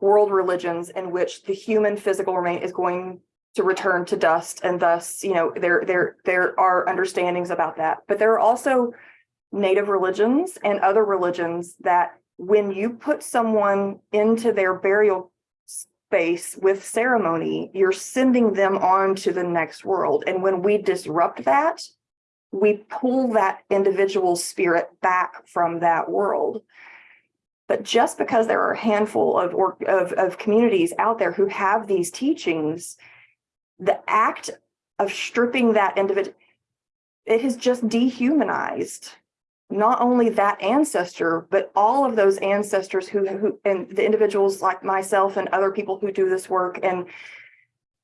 world religions in which the human physical remain is going to return to dust and thus, you know, there, there, there are understandings about that. But there are also native religions and other religions that when you put someone into their burial space with ceremony, you're sending them on to the next world. And when we disrupt that, we pull that individual spirit back from that world. But just because there are a handful of, or, of, of communities out there who have these teachings, the act of stripping that individual, it has just dehumanized not only that ancestor, but all of those ancestors who, who, and the individuals like myself and other people who do this work and,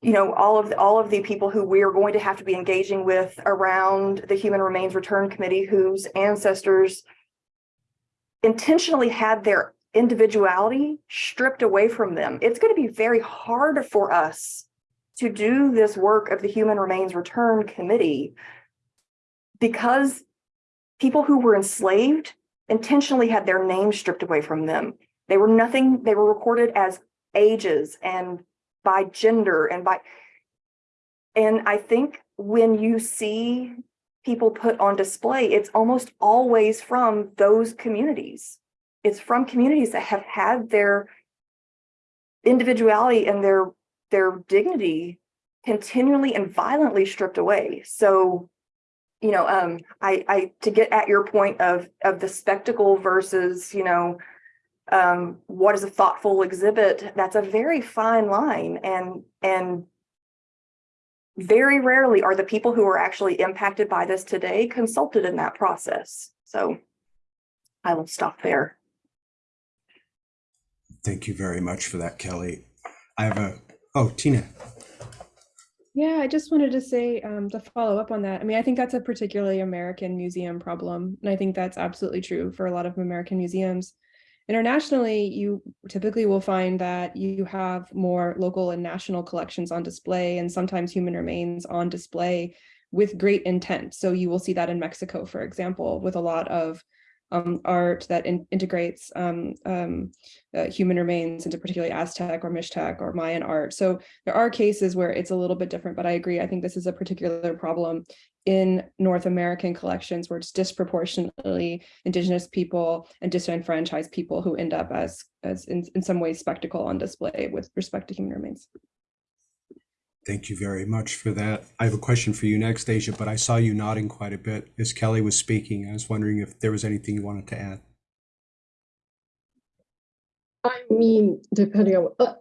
you know, all of, the, all of the people who we are going to have to be engaging with around the Human Remains Return Committee, whose ancestors intentionally had their individuality stripped away from them. It's going to be very hard for us to do this work of the Human Remains Return Committee because people who were enslaved intentionally had their names stripped away from them. They were nothing, they were recorded as ages and by gender and by. And I think when you see people put on display, it's almost always from those communities. It's from communities that have had their individuality and their their dignity continually and violently stripped away. So, you know, um, I, I, to get at your point of, of the spectacle versus, you know, um, what is a thoughtful exhibit, that's a very fine line and, and very rarely are the people who are actually impacted by this today consulted in that process. So I will stop there. Thank you very much for that, Kelly. I have a, oh, Tina. Yeah, I just wanted to say um, to follow up on that. I mean, I think that's a particularly American museum problem. And I think that's absolutely true for a lot of American museums. Internationally, you typically will find that you have more local and national collections on display and sometimes human remains on display with great intent. So you will see that in Mexico, for example, with a lot of um, art that in, integrates um, um, uh, human remains into particularly Aztec or Mixtec or Mayan art. So there are cases where it's a little bit different, but I agree. I think this is a particular problem in North American collections where it's disproportionately indigenous people and disenfranchised people who end up as, as in, in some ways spectacle on display with respect to human remains. Thank you very much for that. I have a question for you next, Asia, but I saw you nodding quite a bit as Kelly was speaking. I was wondering if there was anything you wanted to add. I mean, depending on, uh,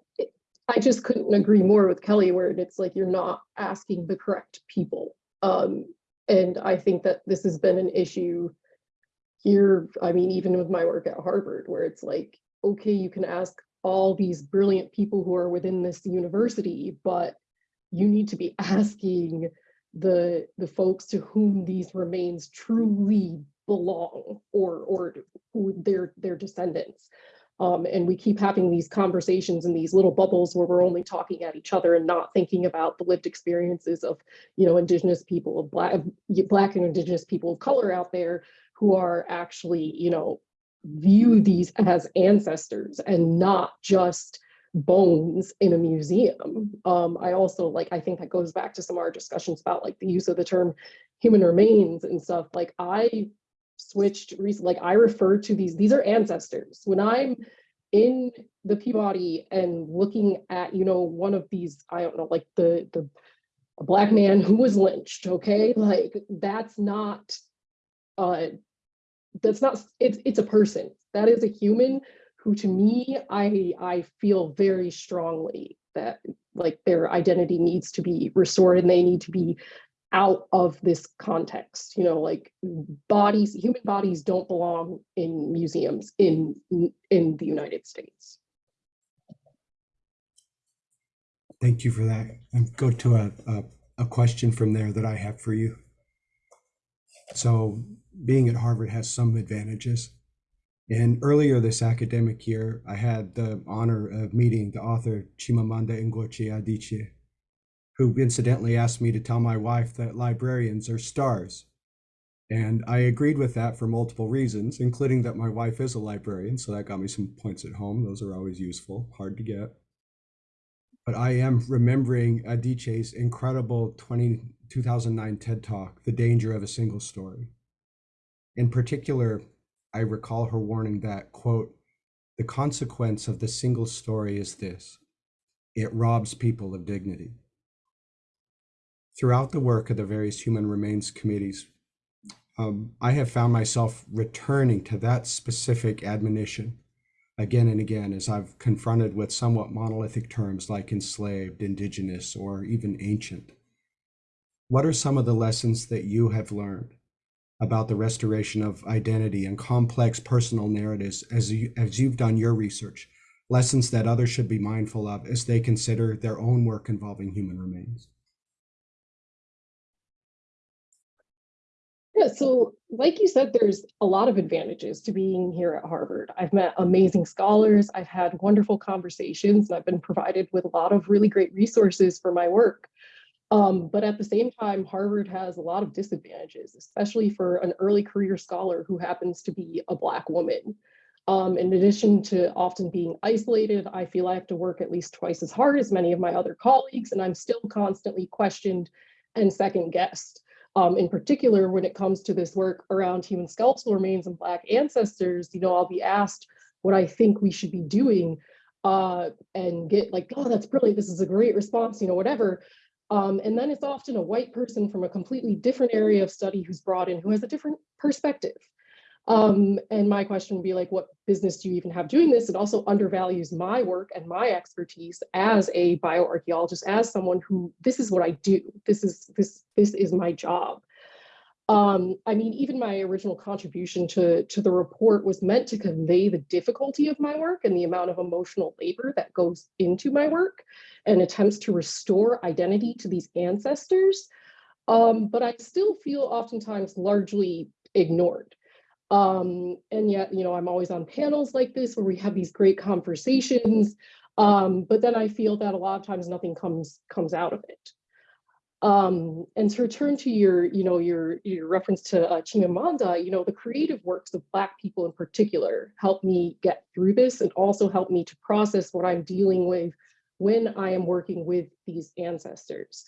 I just couldn't agree more with Kelly where it's like you're not asking the correct people. Um, and I think that this has been an issue here, I mean, even with my work at Harvard, where it's like, okay, you can ask all these brilliant people who are within this university, but you need to be asking the the folks to whom these remains truly belong or or who their their descendants. Um, and we keep having these conversations in these little bubbles where we're only talking at each other and not thinking about the lived experiences of you know indigenous people of black black and indigenous people of color out there who are actually you know view these as ancestors and not just bones in a museum. Um, I also like, I think that goes back to some of our discussions about like the use of the term human remains and stuff. Like I switched recently, like I refer to these, these are ancestors. When I'm in the Peabody and looking at, you know, one of these, I don't know, like the, the black man who was lynched, okay? Like that's not, uh, that's not, it's, it's a person. That is a human who to me, I, I feel very strongly that like their identity needs to be restored and they need to be out of this context, you know, like bodies, human bodies don't belong in museums in, in the United States. Thank you for that. And go to a, a, a question from there that I have for you. So being at Harvard has some advantages. And earlier this academic year, I had the honor of meeting the author Chimamanda Ngozi Adichie, who incidentally asked me to tell my wife that librarians are stars. And I agreed with that for multiple reasons, including that my wife is a librarian, so that got me some points at home. Those are always useful, hard to get. But I am remembering Adichie's incredible 20, 2009 TED Talk, The Danger of a Single Story. In particular, I recall her warning that, quote, the consequence of the single story is this it robs people of dignity. Throughout the work of the various human remains committees, um, I have found myself returning to that specific admonition again and again as I've confronted with somewhat monolithic terms like enslaved, indigenous, or even ancient. What are some of the lessons that you have learned about the restoration of identity and complex personal narratives as, you, as you've done your research, lessons that others should be mindful of as they consider their own work involving human remains? Yeah, so like you said, there's a lot of advantages to being here at Harvard. I've met amazing scholars, I've had wonderful conversations, and I've been provided with a lot of really great resources for my work. Um, but at the same time, Harvard has a lot of disadvantages, especially for an early career scholar who happens to be a Black woman. Um, in addition to often being isolated, I feel I have to work at least twice as hard as many of my other colleagues, and I'm still constantly questioned and second guessed. Um, in particular, when it comes to this work around human skeletal remains and Black ancestors, you know, I'll be asked what I think we should be doing uh, and get like, oh, that's brilliant. This is a great response, you know, whatever. Um, and then it's often a white person from a completely different area of study who's brought in who has a different perspective. Um, and my question would be like, what business do you even have doing this? It also undervalues my work and my expertise as a bioarchaeologist, as someone who this is what I do. This is this this is my job. Um, I mean, even my original contribution to, to the report was meant to convey the difficulty of my work and the amount of emotional labor that goes into my work and attempts to restore identity to these ancestors. Um, but I still feel oftentimes largely ignored. Um, and yet, you know, I'm always on panels like this where we have these great conversations. Um, but then I feel that a lot of times nothing comes comes out of it. Um, and to return to your, you know, your, your reference to uh, Chimamanda, you know, the creative works of Black people in particular help me get through this and also help me to process what I'm dealing with when I am working with these ancestors.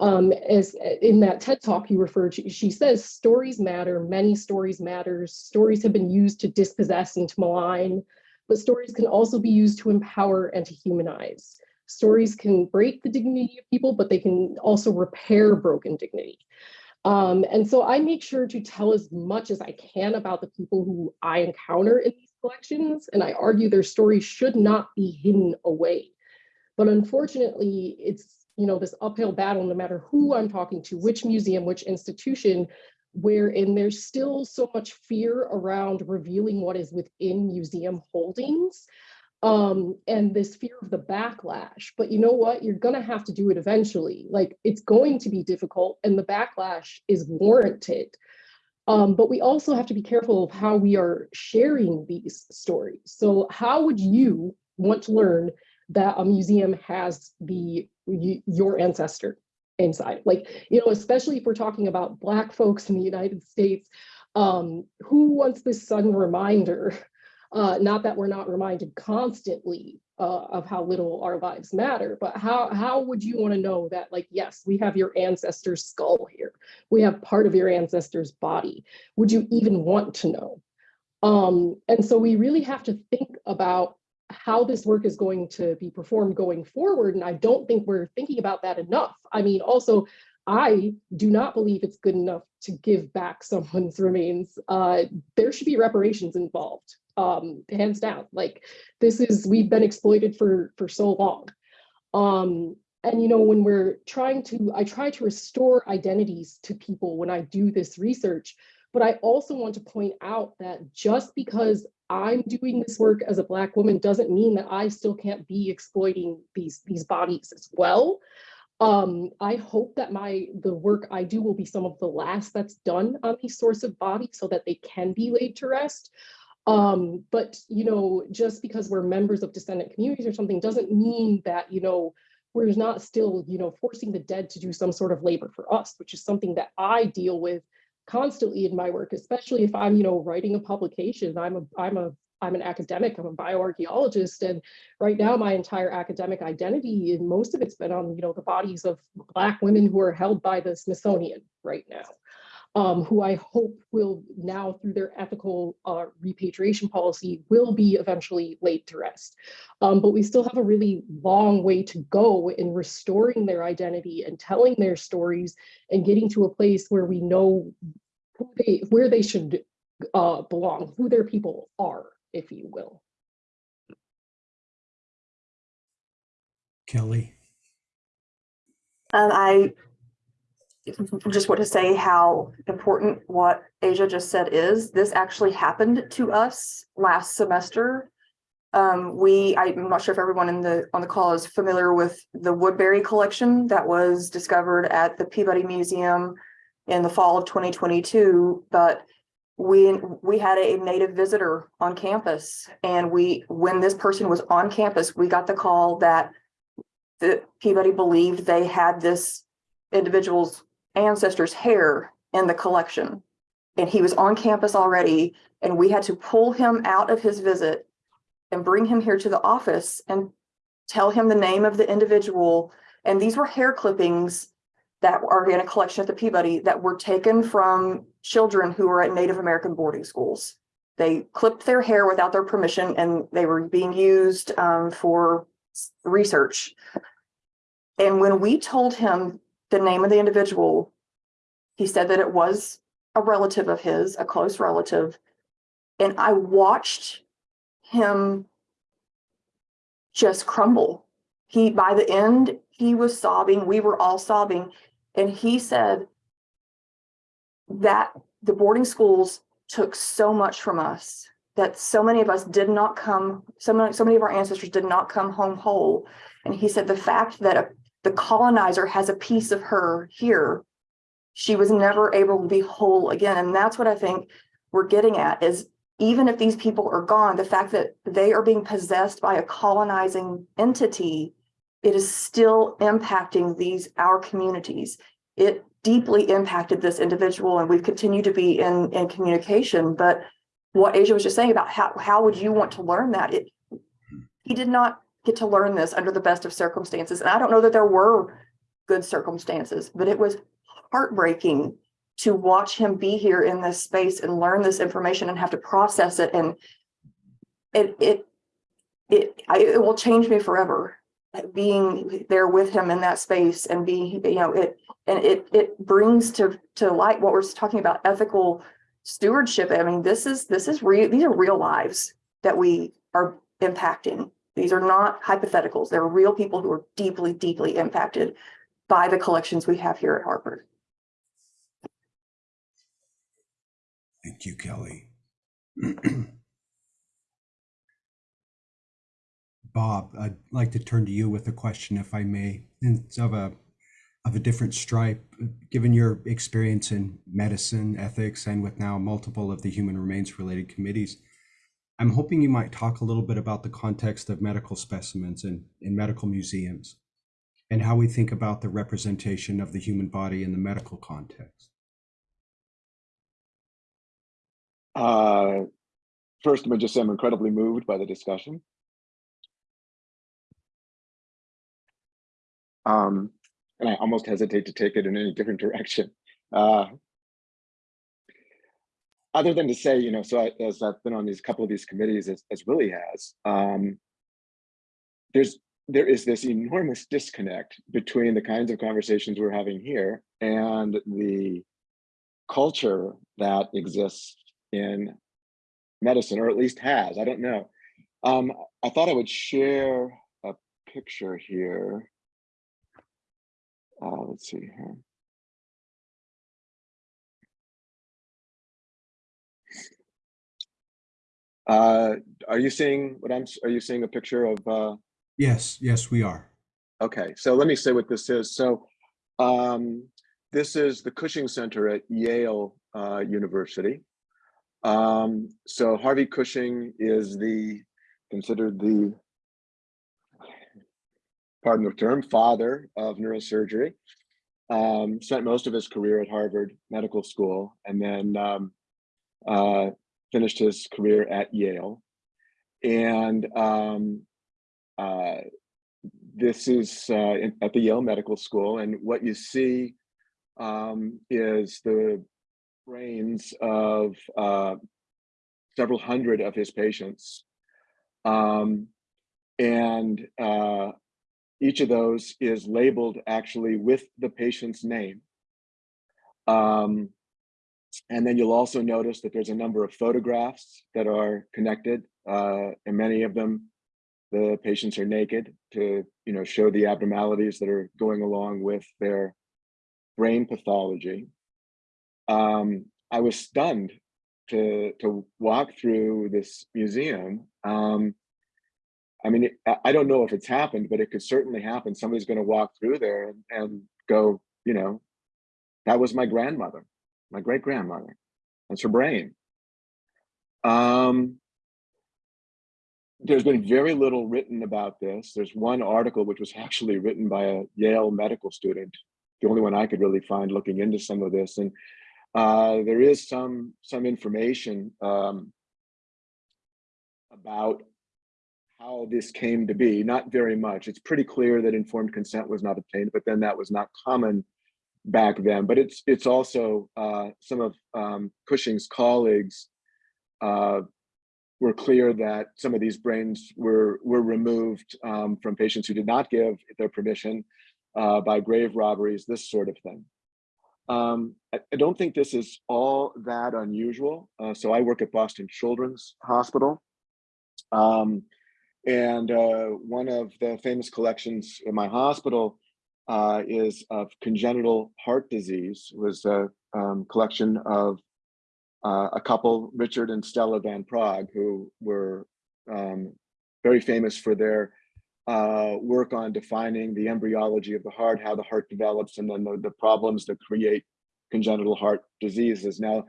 Um, as in that TED talk you referred to, she says stories matter, many stories matter. Stories have been used to dispossess and to malign, but stories can also be used to empower and to humanize. Stories can break the dignity of people, but they can also repair broken dignity. Um, and so I make sure to tell as much as I can about the people who I encounter in these collections, and I argue their stories should not be hidden away. But unfortunately, it's you know this uphill battle no matter who I'm talking to, which museum, which institution, wherein there's still so much fear around revealing what is within museum holdings um, and this fear of the backlash. But you know what? You're going to have to do it eventually. Like it's going to be difficult and the backlash is warranted. Um, but we also have to be careful of how we are sharing these stories. So how would you want to learn that a museum has the your ancestor inside? Like, you know, especially if we're talking about Black folks in the United States, um, who wants this sudden reminder uh, not that we're not reminded constantly uh, of how little our lives matter, but how, how would you want to know that, like, yes, we have your ancestor's skull here. We have part of your ancestor's body. Would you even want to know? Um, and so we really have to think about how this work is going to be performed going forward. And I don't think we're thinking about that enough. I mean, also, I do not believe it's good enough to give back someone's remains. Uh, there should be reparations involved um hands down like this is we've been exploited for for so long um and you know when we're trying to i try to restore identities to people when i do this research but i also want to point out that just because i'm doing this work as a black woman doesn't mean that i still can't be exploiting these these bodies as well um, I hope that my the work I do will be some of the last that's done on these sorts of bodies so that they can be laid to rest. Um, but, you know, just because we're members of descendant communities or something doesn't mean that, you know, we're not still, you know, forcing the dead to do some sort of labor for us, which is something that I deal with constantly in my work, especially if I'm, you know, writing a publication. I'm a, I'm a, I'm an academic, I'm a bioarchaeologist, and right now my entire academic identity, and most of it's been on, you know, the bodies of Black women who are held by the Smithsonian right now um, who I hope will now through their ethical uh, repatriation policy will be eventually laid to rest. Um, but we still have a really long way to go in restoring their identity and telling their stories and getting to a place where we know who they, where they should uh, belong, who their people are, if you will. Kelly. Um, I just want to say how important what Asia just said is. This actually happened to us last semester. Um, we, I'm not sure if everyone in the on the call is familiar with the Woodbury collection that was discovered at the Peabody Museum in the fall of 2022, but we we had a native visitor on campus and we when this person was on campus we got the call that the Peabody believed they had this individual's ancestors' hair in the collection. And he was on campus already, and we had to pull him out of his visit and bring him here to the office and tell him the name of the individual. And these were hair clippings that are in a collection at the Peabody that were taken from children who were at Native American boarding schools. They clipped their hair without their permission and they were being used um, for research. And when we told him the name of the individual, he said that it was a relative of his, a close relative. And I watched him just crumble. He, by the end, he was sobbing. We were all sobbing. And he said that the boarding schools took so much from us that so many of us did not come, so many, so many of our ancestors did not come home whole. And he said the fact that a, the colonizer has a piece of her here, she was never able to be whole again. And that's what I think we're getting at is even if these people are gone, the fact that they are being possessed by a colonizing entity, it is still impacting these, our communities. It deeply impacted this individual and we've continued to be in, in communication, but what Asia was just saying about how, how would you want to learn that? It, he did not get to learn this under the best of circumstances. And I don't know that there were good circumstances, but it was heartbreaking to watch him be here in this space and learn this information and have to process it. And it, it, it, I, it will change me forever being there with him in that space and being, you know, it, and it, it brings to, to light what we're talking about ethical stewardship. I mean, this is, this is real, these are real lives that we are impacting. These are not hypotheticals. They're real people who are deeply, deeply impacted by the collections we have here at Harvard. Thank you, Kelly. Bob, I'd like to turn to you with a question, if I may. It's of a of a different stripe. Given your experience in medicine, ethics, and with now multiple of the human remains related committees, I'm hoping you might talk a little bit about the context of medical specimens in, in medical museums and how we think about the representation of the human body in the medical context. Uh, first, I'm just say I'm incredibly moved by the discussion. Um, and I almost hesitate to take it in any different direction. Uh, other than to say, you know, so I, as I've been on these couple of these committees, as, as Willie has, um, there's there is this enormous disconnect between the kinds of conversations we're having here and the culture that exists in medicine, or at least has. I don't know. Um, I thought I would share a picture here. Uh, let's see here. Uh, are you seeing what I'm, are you seeing a picture of, uh, Yes, yes, we are. okay, so let me say what this is. So, um, this is the Cushing Center at Yale, uh, University. Um, so Harvey Cushing is the, considered the, pardon the term, father of neurosurgery. Um, spent most of his career at Harvard Medical School and then, um, uh, finished his career at Yale. And, um, uh, this is uh, in- at the Yale Medical School, and what you see um, is the brains of uh, several hundred of his patients. Um, and uh, each of those is labeled actually with the patient's name. Um, and then you'll also notice that there's a number of photographs that are connected, uh, and many of them the patients are naked to you know show the abnormalities that are going along with their brain pathology. Um, i was stunned to to walk through this museum. Um, i mean I- don't know if it's happened but it could certainly happen. Somebody's going to walk through there and, and go you know that was my grandmother my great grandmother that's her brain um there's been very little written about this. There's one article which was actually written by a Yale medical student the only one I could really find looking into some of this. And uh, there is some some information um, about how this came to be. Not very much. It's pretty clear that informed consent was not obtained, but then that was not common back then. But it's it's also uh, some of um, Cushing's colleagues uh, were clear that some of these brains were were removed um, from patients who did not give their permission uh, by grave robberies, this sort of thing. Um, I, I don't think this is all that unusual. Uh, so I work at Boston Children's Hospital. Um, and uh, one of the famous collections in my hospital uh, is of congenital heart disease. Was a um, collection of uh, a couple, Richard and Stella Van Praagh, who were um, very famous for their uh, work on defining the embryology of the heart, how the heart develops, and then the, the problems that create congenital heart diseases. Now,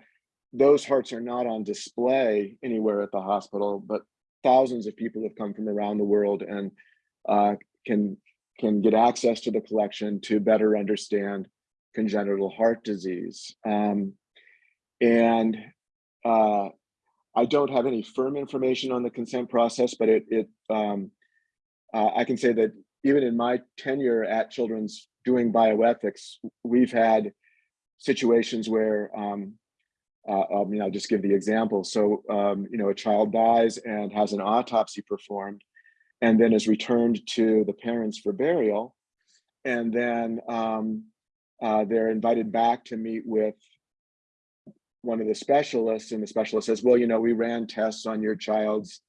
those hearts are not on display anywhere at the hospital, but thousands of people have come from around the world and uh, can can get access to the collection to better understand congenital heart disease. Um, and uh, I don't have any firm information on the consent process, but it, it um, uh, I can say that even in my tenure at Children's doing bioethics, we've had situations where, um, uh, I mean, I'll just give the example. So, um, you know, a child dies and has an autopsy performed and then is returned to the parents for burial. And then um, uh, they're invited back to meet with one of the specialists and the specialist says, well, you know, we ran tests on your child's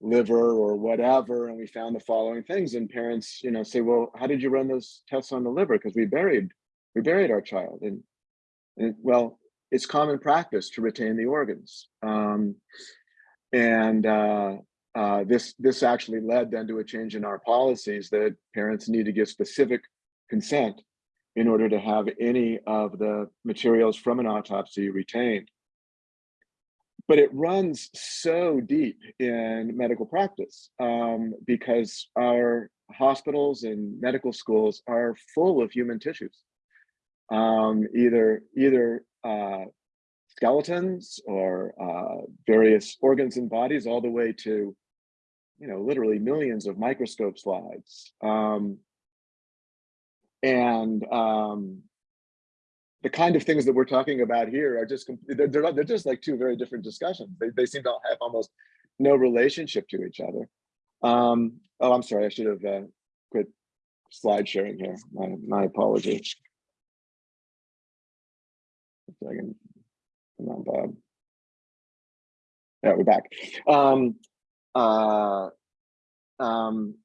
liver or whatever, and we found the following things. And parents, you know, say, well, how did you run those tests on the liver? Because we buried, we buried our child. And, and well, it's common practice to retain the organs. Um, and uh, uh, this this actually led then to a change in our policies that parents need to give specific consent in order to have any of the materials from an autopsy retained. But it runs so deep in medical practice um, because our hospitals and medical schools are full of human tissues, um, either either uh, skeletons or uh, various organs and bodies, all the way to, you know, literally millions of microscope slides. Um, and um, the kind of things that we're talking about here are just they're, they're, they're just like two very different discussions. They, they seem to have almost no relationship to each other. Um, oh, I'm sorry, I should have uh, quit slide sharing here. My, my apologies. Come on, Bob. Yeah, we're back. Um, uh, um,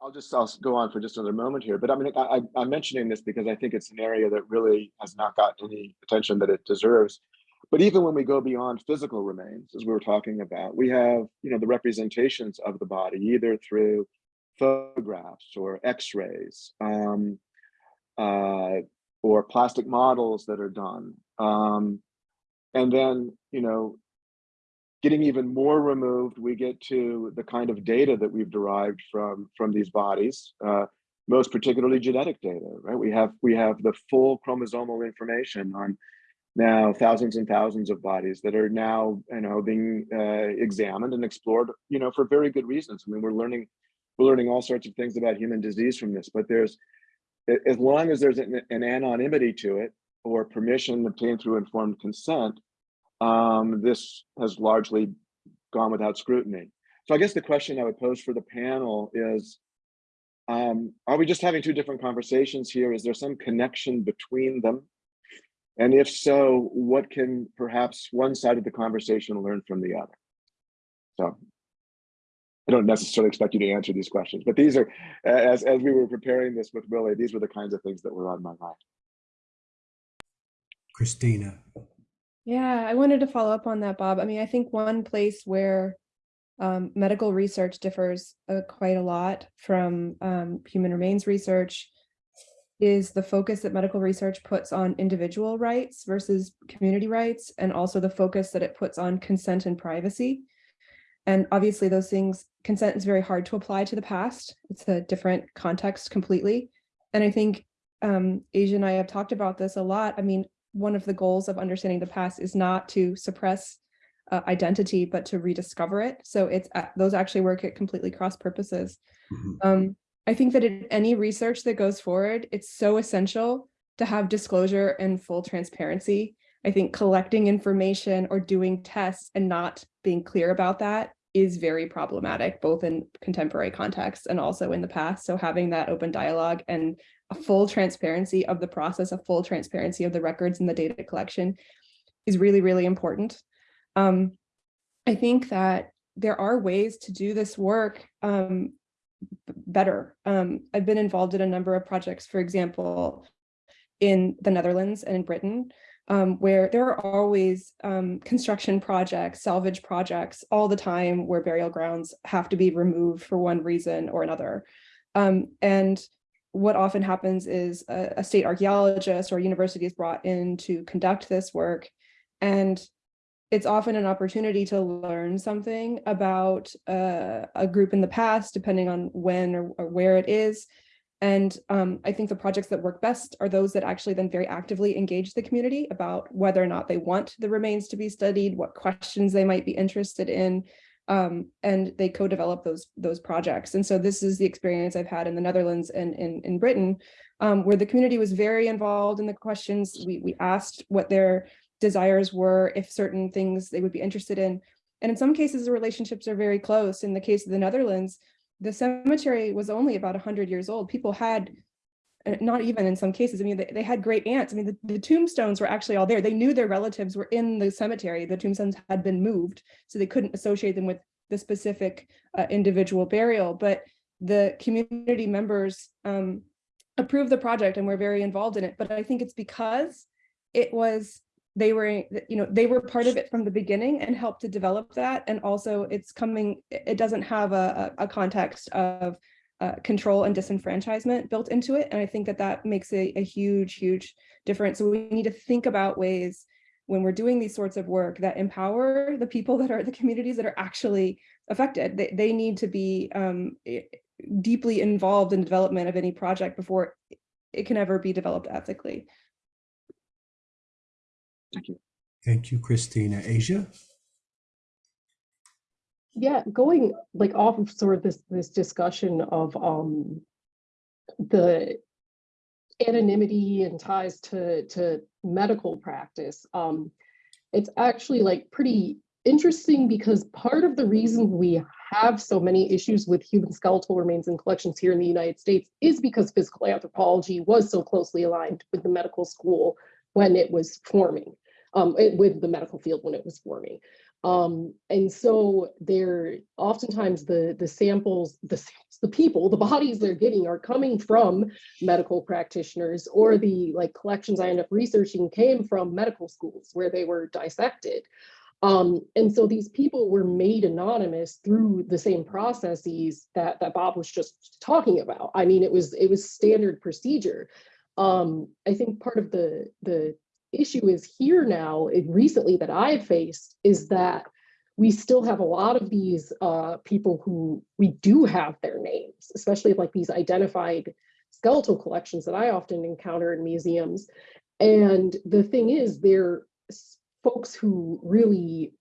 I'll just I'll go on for just another moment here, but I mean, I, I'm mentioning this because I think it's an area that really has not gotten any attention that it deserves. But even when we go beyond physical remains, as we were talking about, we have you know the representations of the body either through photographs or X-rays um, uh, or plastic models that are done, um, and then you know getting even more removed, we get to the kind of data that we've derived from from these bodies, uh, most particularly genetic data, right? We have we have the full chromosomal information on now thousands and thousands of bodies that are now you know being uh, examined and explored, you know, for very good reasons. I mean, we're learning we're learning all sorts of things about human disease from this, but there's as long as there's an, an anonymity to it or permission obtained through informed consent, um, this has largely gone without scrutiny. So I guess the question I would pose for the panel is, um, are we just having two different conversations here? Is there some connection between them? And if so, what can perhaps one side of the conversation learn from the other? So I don't necessarily expect you to answer these questions, but these are, as, as we were preparing this with Willie, these were the kinds of things that were on my mind. Christina. Yeah, I wanted to follow up on that, Bob. I mean, I think one place where um, medical research differs uh, quite a lot from um, human remains research is the focus that medical research puts on individual rights versus community rights, and also the focus that it puts on consent and privacy. And obviously those things, consent is very hard to apply to the past. It's a different context completely. And I think um, Asia and I have talked about this a lot. I mean, one of the goals of understanding the past is not to suppress uh, identity, but to rediscover it. So it's uh, those actually work at completely cross purposes. Mhm. Um, I think that in any research that goes forward, it's so essential to have disclosure and full transparency. I think collecting information or doing tests and not being clear about that is very problematic, both in contemporary contexts and also in the past. So having that open dialogue and a full transparency of the process, a full transparency of the records and the data collection is really, really important. Um, I think that there are ways to do this work um, better. Um, I've been involved in a number of projects, for example, in the Netherlands and in Britain, um, where there are always um, construction projects, salvage projects all the time where burial grounds have to be removed for one reason or another. Um, and what often happens is a, a state archaeologist or university is brought in to conduct this work. And it's often an opportunity to learn something about uh, a group in the past, depending on when or, or where it is. And um, I think the projects that work best are those that actually then very actively engage the community about whether or not they want the remains to be studied, what questions they might be interested in, um, and they co-develop those those projects. And so this is the experience I've had in the Netherlands and in, in Britain, um, where the community was very involved in the questions. We, we asked what their desires were, if certain things they would be interested in. And in some cases, the relationships are very close. In the case of the Netherlands, the cemetery was only about 100 years old. People had, not even in some cases, I mean, they, they had great aunts. I mean, the, the tombstones were actually all there. They knew their relatives were in the cemetery. The tombstones had been moved, so they couldn't associate them with the specific uh, individual burial. But the community members um, approved the project and were very involved in it. But I think it's because it was they were you know they were part of it from the beginning and helped to develop that and also it's coming it doesn't have a, a context of uh, control and disenfranchisement built into it and i think that that makes a, a huge huge difference so we need to think about ways when we're doing these sorts of work that empower the people that are the communities that are actually affected they, they need to be um, deeply involved in development of any project before it can ever be developed ethically Thank you. Thank you, Christina. Asia? Yeah, going like off of sort of this this discussion of um the anonymity and ties to to medical practice. Um it's actually like pretty interesting because part of the reason we have so many issues with human skeletal remains and collections here in the United States is because physical anthropology was so closely aligned with the medical school when it was forming, um, it- with the medical field when it was forming. Um, and so they're oftentimes the the samples, the the people, the bodies they're getting are coming from medical practitioners or the like collections I end up researching came from medical schools where they were dissected. Um, and so these people were made anonymous through the same processes that that Bob was just talking about. I mean, it was it was standard procedure. Um, I think part of the the issue is here now, it- recently that I've faced is that we still have a lot of these uh, people who we do have their names, especially like these identified skeletal collections that I often encounter in museums. And the thing is, they're folks who really,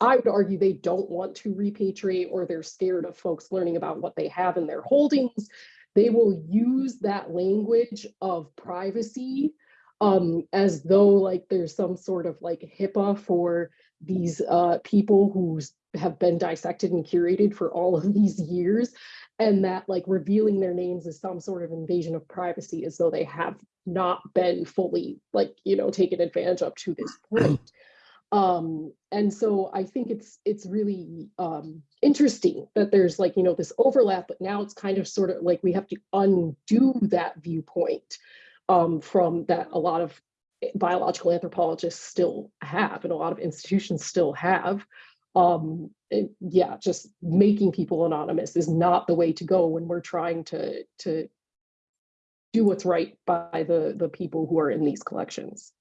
I would argue they don't want to repatriate or they're scared of folks learning about what they have in their holdings. They will use that language of privacy um, as though like there's some sort of like HIPAA for these uh, people who have been dissected and curated for all of these years, and that like revealing their names is some sort of invasion of privacy, as though they have not been fully like you know taken advantage of to this point. Um, and so I think it's it's really um, interesting that there's like you know this overlap, but now it's kind of sort of like we have to undo that viewpoint um, from that a lot of biological anthropologists still have and a lot of institutions still have. Um, and yeah, just making people anonymous is not the way to go when we're trying to to do what's right by the the people who are in these collections.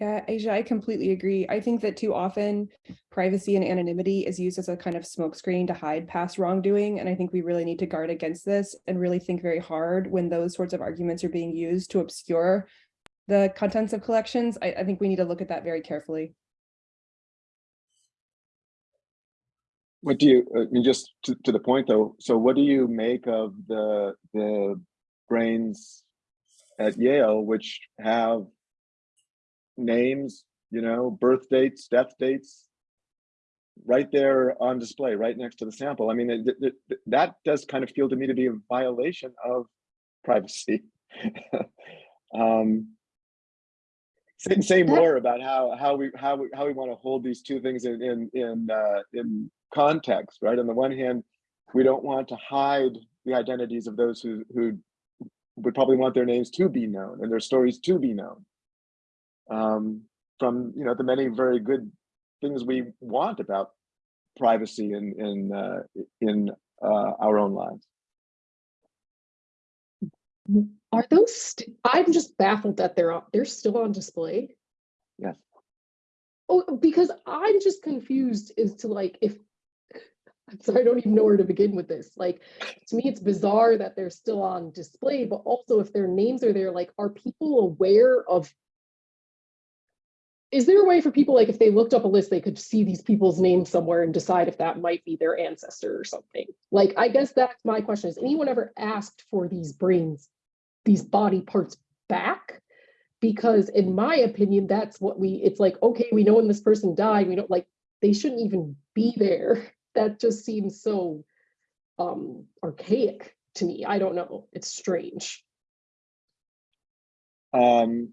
Yeah, Asia, I completely agree. I think that too often privacy and anonymity is used as a kind of smokescreen to hide past wrongdoing. And I think we really need to guard against this and really think very hard when those sorts of arguments are being used to obscure the contents of collections. I, I think we need to look at that very carefully. What do you, I mean, just to, to the point though, so what do you make of the, the brains at Yale, which have names, you know, birth dates, death dates, right there on display, right next to the sample? I mean, it- it- it- that does kind of feel to me to be a violation of privacy. Um, Say, say more about how, how we, how we, how we want to hold these two things in, in, in, uh, in context, right? On the one hand, we don't want to hide the identities of those who, who would probably want their names to be known and their stories to be known. Um, from, you know, the many very good things we want about privacy in, in, uh, in, uh, our own lives. Are those, st- I'm just baffled that they're, on- they're still on display. Yes. Oh, because I'm just confused as to like if, I'm sorry, I don't even know where to begin with this. Like, to me, it's bizarre that they're still on display, but also if their names are there, like, are people aware of? Is there a way for people, like, if they looked up a list, they could see these people's names somewhere and decide if that might be their ancestor or something? Like, I guess that's my question. Has anyone ever asked for these brains, these body parts back? Because in my opinion, that's what we, it's like, okay, we know when this person died, we don't like, they shouldn't even be there. That just seems so um archaic to me. I don't know. It's strange. Um,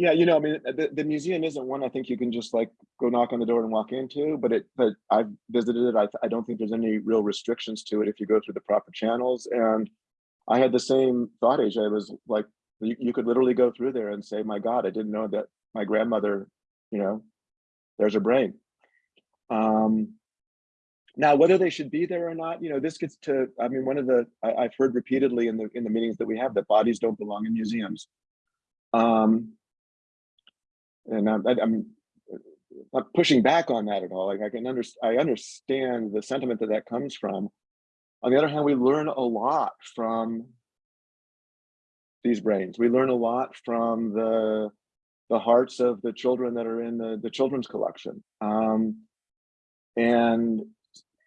yeah, you know, I mean, the, the museum isn't one I think you can just like go knock on the door and walk into, but it, but I've visited it. I, I don't think there's any real restrictions to it if you go through the proper channels. And I had the same thought, Asia. I was like, you, you could literally go through there and say, my God, I didn't know that my grandmother, you know, there's her brain. Um, now, whether they should be there or not, you know, this gets to, I mean, one of the, I, I've heard repeatedly in the, in the meetings that we have that bodies don't belong in museums. Um, and I'm, I'm not pushing back on that at all. Like I can understand, I understand the sentiment that that comes from. On the other hand, we learn a lot from these brains. We learn a lot from the the hearts of the children that are in the, the children's collection. Um, and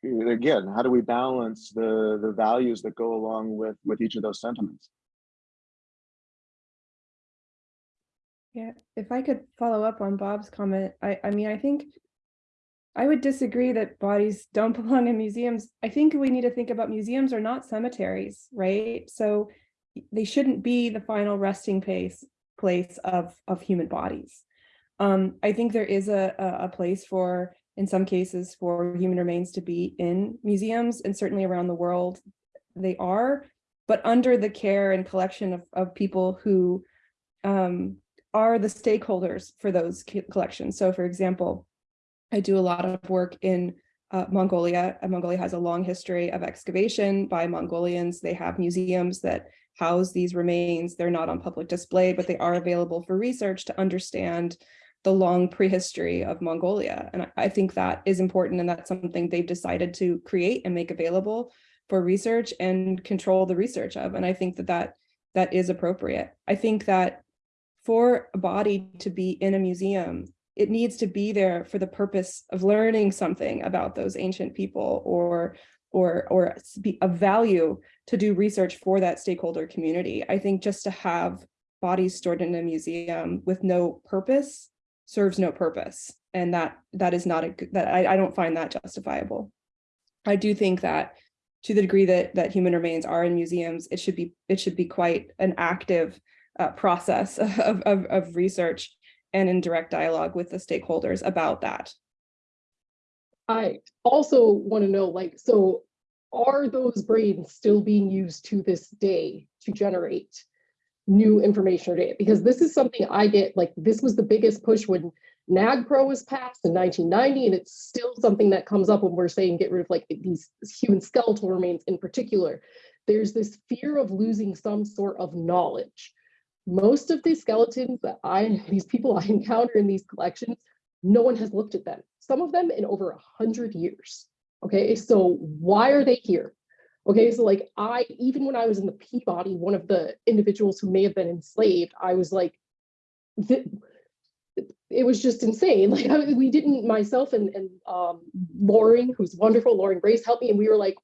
again, how do we balance the, the values that go along with, with each of those sentiments? Yeah, if I could follow up on Bob's comment, I, I mean, I think I would disagree that bodies don't belong in museums. I think we need to think about museums are not cemeteries, right? So they shouldn't be the final resting place place of of human bodies. Um, I think there is a, a a place for, in some cases, for human remains to be in museums and certainly around the world they are, but under the care and collection of, of people who um, are the stakeholders for those collections. So for example, I do a lot of work in uh, Mongolia. Mongolia has a long history of excavation by Mongolians. They have museums that house these remains. They're not on public display, but they are available for research to understand the long prehistory of Mongolia. And I- I think that is important and that's something they've decided to create and make available for research and control the research of. And I think that that, that is appropriate. I think that for a body to be in a museum, it needs to be there for the purpose of learning something about those ancient people or or or be of value to do research for that stakeholder community. I think just to have bodies stored in a museum with no purpose serves no purpose. And that that is not a good that I, I don't find that justifiable. I do think that to the degree that that human remains are in museums, it should be it should be quite an active uh, process of, of, of research and in direct dialogue with the stakeholders about that. I also want to know, like, so are those brains still being used to this day to generate new information or data? Because this is something I get, like, this was the biggest push when NAGPRA was passed in 1990, and it's still something that comes up when we're saying get rid of like these human skeletal remains in particular. There's this fear of losing some sort of knowledge. Most of these skeletons that I, these people I encounter in these collections, no one has looked at them. Some of them in over a hundred years. Okay, so why are they here? Okay, so like I, even when I was in the Peabody, one of the individuals who may have been enslaved, I was like, it was just insane. Like I, we didn't, myself and, and um, Lauren, who's wonderful, Lauren Grace helped me, and we were like,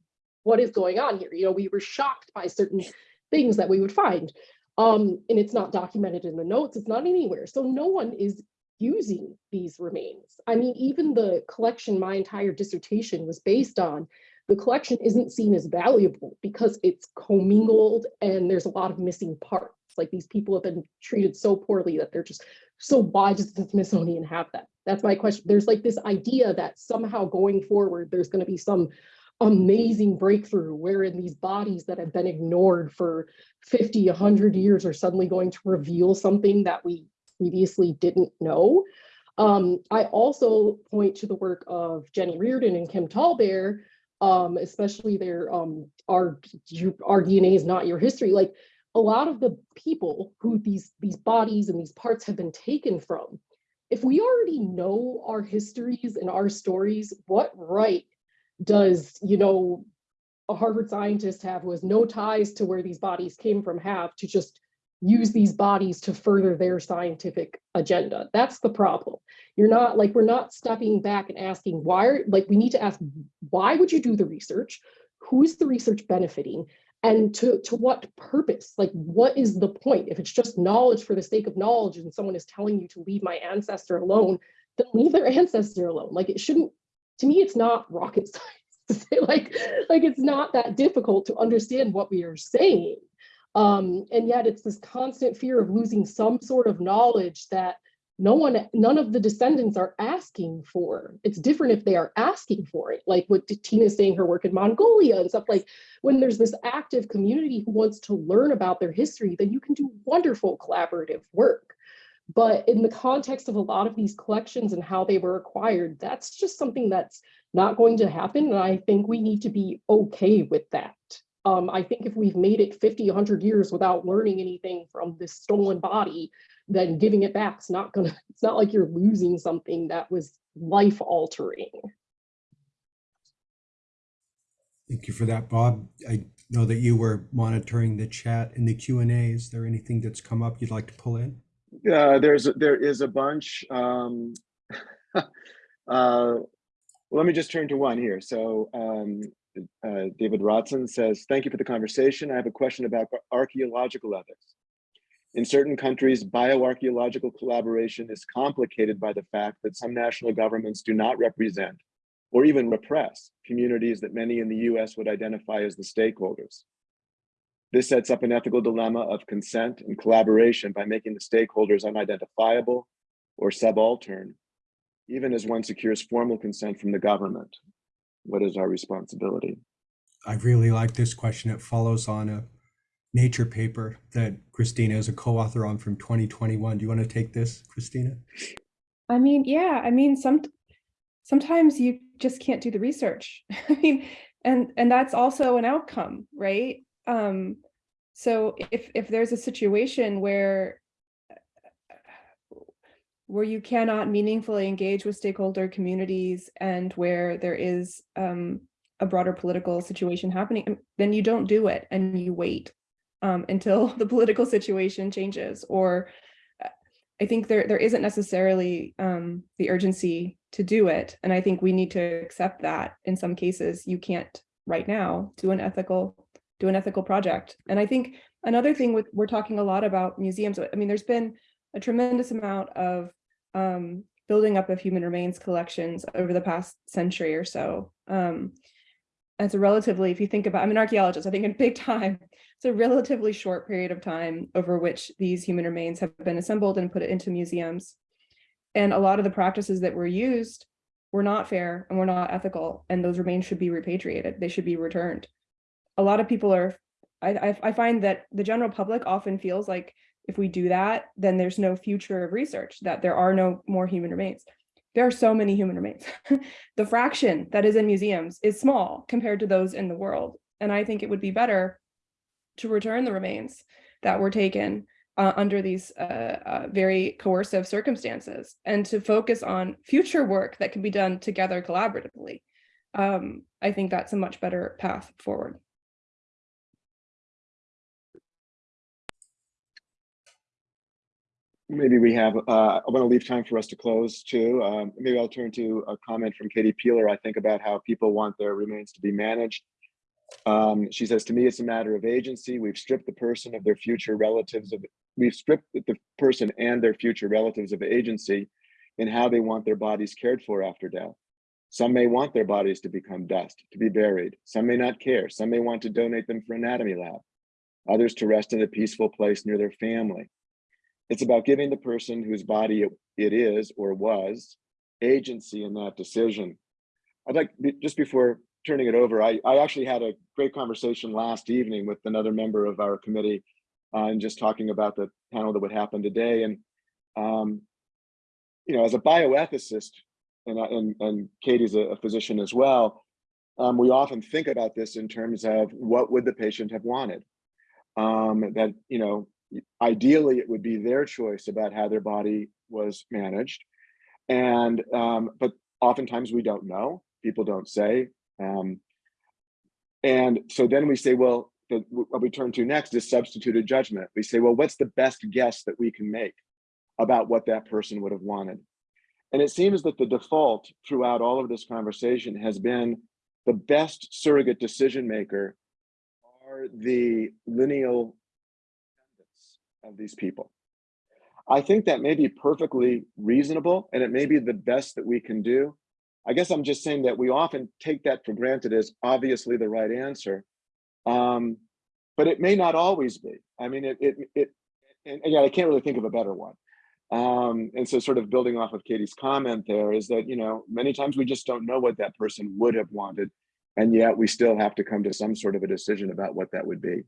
what is going on here? You know, we were shocked by certain things that we would find. Um, and it's not documented in the notes, it's not anywhere. So no one is using these remains. I mean, even the collection my entire dissertation was based on, the collection isn't seen as valuable because it's commingled and there's a lot of missing parts. Like these people have been treated so poorly that they're just, so why does the Smithsonian have that? That's my question. There's like this idea that somehow going forward, there's gonna be some amazing breakthrough wherein these bodies that have been ignored for 50, 100 years are suddenly going to reveal something that we previously didn't know. Um, I also point to the work of Jenny Reardon and Kim Tallbear, um, especially their um, our, our DNA is not your history. Like a lot of the people who these, these bodies and these parts have been taken from, if we already know our histories and our stories, what right does, you know, a Harvard scientist have who has no ties to where these bodies came from have to just use these bodies to further their scientific agenda. That's the problem. You're not like, we're not stepping back and asking why, like, we need to ask, why would you do the research? Who is the research benefiting? And to, to what purpose? Like, what is the point? If it's just knowledge for the sake of knowledge and someone is telling you to leave my ancestor alone, then leave their ancestor alone. Like, it shouldn't, to me, it's not rocket science like, like it's not that difficult to understand what we are saying. Um, and yet it's this constant fear of losing some sort of knowledge that no one, none of the descendants are asking for. It's different if they are asking for it, like what Tina's saying, her work in Mongolia and stuff like, when there's this active community who wants to learn about their history, then you can do wonderful collaborative work. But in the context of a lot of these collections and how they were acquired, that's just something that's not going to happen. And I think we need to be okay with that. Um, I think if we've made it 50, 100 years without learning anything from this stolen body, then giving it back is not gonna, it's not like you're losing something that was life altering. Thank you for that, Bob. I know that you were monitoring the chat and the Q and A. Is there anything that's come up you'd like to pull in? Uh, there's, there is a bunch. Um, uh, let me just turn to one here. So um, uh, David Rodson says, thank you for the conversation. I have a question about archaeological ethics. In certain countries, bioarchaeological collaboration is complicated by the fact that some national governments do not represent or even repress communities that many in the US would identify as the stakeholders. This sets up an ethical dilemma of consent and collaboration by making the stakeholders unidentifiable or subaltern, even as one secures formal consent from the government. What is our responsibility? I really like this question. It follows on a nature paper that Christina is a co-author on from 2021. Do you want to take this, Christina? I mean, yeah, I mean, some, sometimes you just can't do the research. I mean, and, and that's also an outcome, right? Um, so if, if there's a situation where where you cannot meaningfully engage with stakeholder communities and where there is um, a broader political situation happening, um, then you don't do it and you wait um, until the political situation changes. Or uh, I think there there isn't necessarily um, the urgency to do it, and I think we need to accept that in some cases you can't right now do an ethical do an ethical project. And I think another thing with we're talking a lot about museums. I mean, there's been a tremendous amount of um, building up of human remains collections over the past century or so. Um, it's a relatively, if you think about, I'm an archaeologist, I think in big time, it's a relatively short period of time over which these human remains have been assembled and put into museums. And a lot of the practices that were used were not fair and were not ethical, and those remains should be repatriated. They should be returned. A lot of people are, I, I, find that the general public often feels like if we do that, then there's no future of research, that there are no more human remains. There are so many human remains. the fraction that is in museums is small compared to those in the world. And I think it would be better to return the remains that were taken uh, under these uh, uh, very coercive circumstances and to focus on future work that can be done together collaboratively. Um, I think that's a much better path forward. Maybe we have, uh, I want to leave time for us to close too. Um, maybe I'll turn to a comment from Katie Peeler, I think about how people want their remains to be managed. Um, she says, to me, it's a matter of agency. We've stripped the person of their future relatives of, we've stripped the person and their future relatives of agency in how they want their bodies cared for after death. Some may want their bodies to become dust, to be buried. Some may not care. Some may want to donate them for anatomy lab. Others to rest in a peaceful place near their family. It's about giving the person whose body it, it is or was agency in that decision. I'd like, just before turning it over, I, I actually had a great conversation last evening with another member of our committee uh, and just talking about the panel that would happen today. And, um, you know, as a bioethicist, and, and, and Katie's a, a physician as well, um, we often think about this in terms of what would the patient have wanted? Um, that, you know, ideally it would be their choice about how their body was managed. And, um, but oftentimes we don't know, people don't say. Um, and so then we say, well, the, what we turn to next is substituted judgment. We say, well, what's the best guess that we can make about what that person would have wanted? And it seems that the default throughout all of this conversation has been the best surrogate decision maker are the lineal of these people. I think that may be perfectly reasonable and it may be the best that we can do. I guess I'm just saying that we often take that for granted as obviously the right answer. Um, but it may not always be. I mean, it, it, it and, again, I can't really think of a better one. Um, and so sort of building off of Katie's comment there is that, you know, many times we just don't know what that person would have wanted. And yet we still have to come to some sort of a decision about what that would be.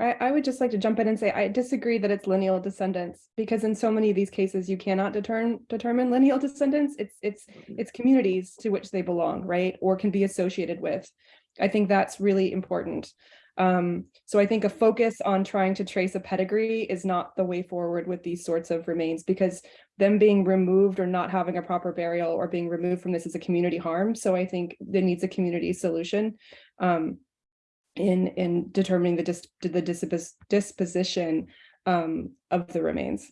I, I would just like to jump in and say I disagree that it's lineal descendants because in so many of these cases you cannot determine determine lineal descendants. It's it's it's communities to which they belong, right, or can be associated with. I think that's really important. Um, so I think a focus on trying to trace a pedigree is not the way forward with these sorts of remains because them being removed or not having a proper burial or being removed from this is a community harm. So I think there needs a community solution. Um, in in determining the dis the dispos disposition um, of the remains.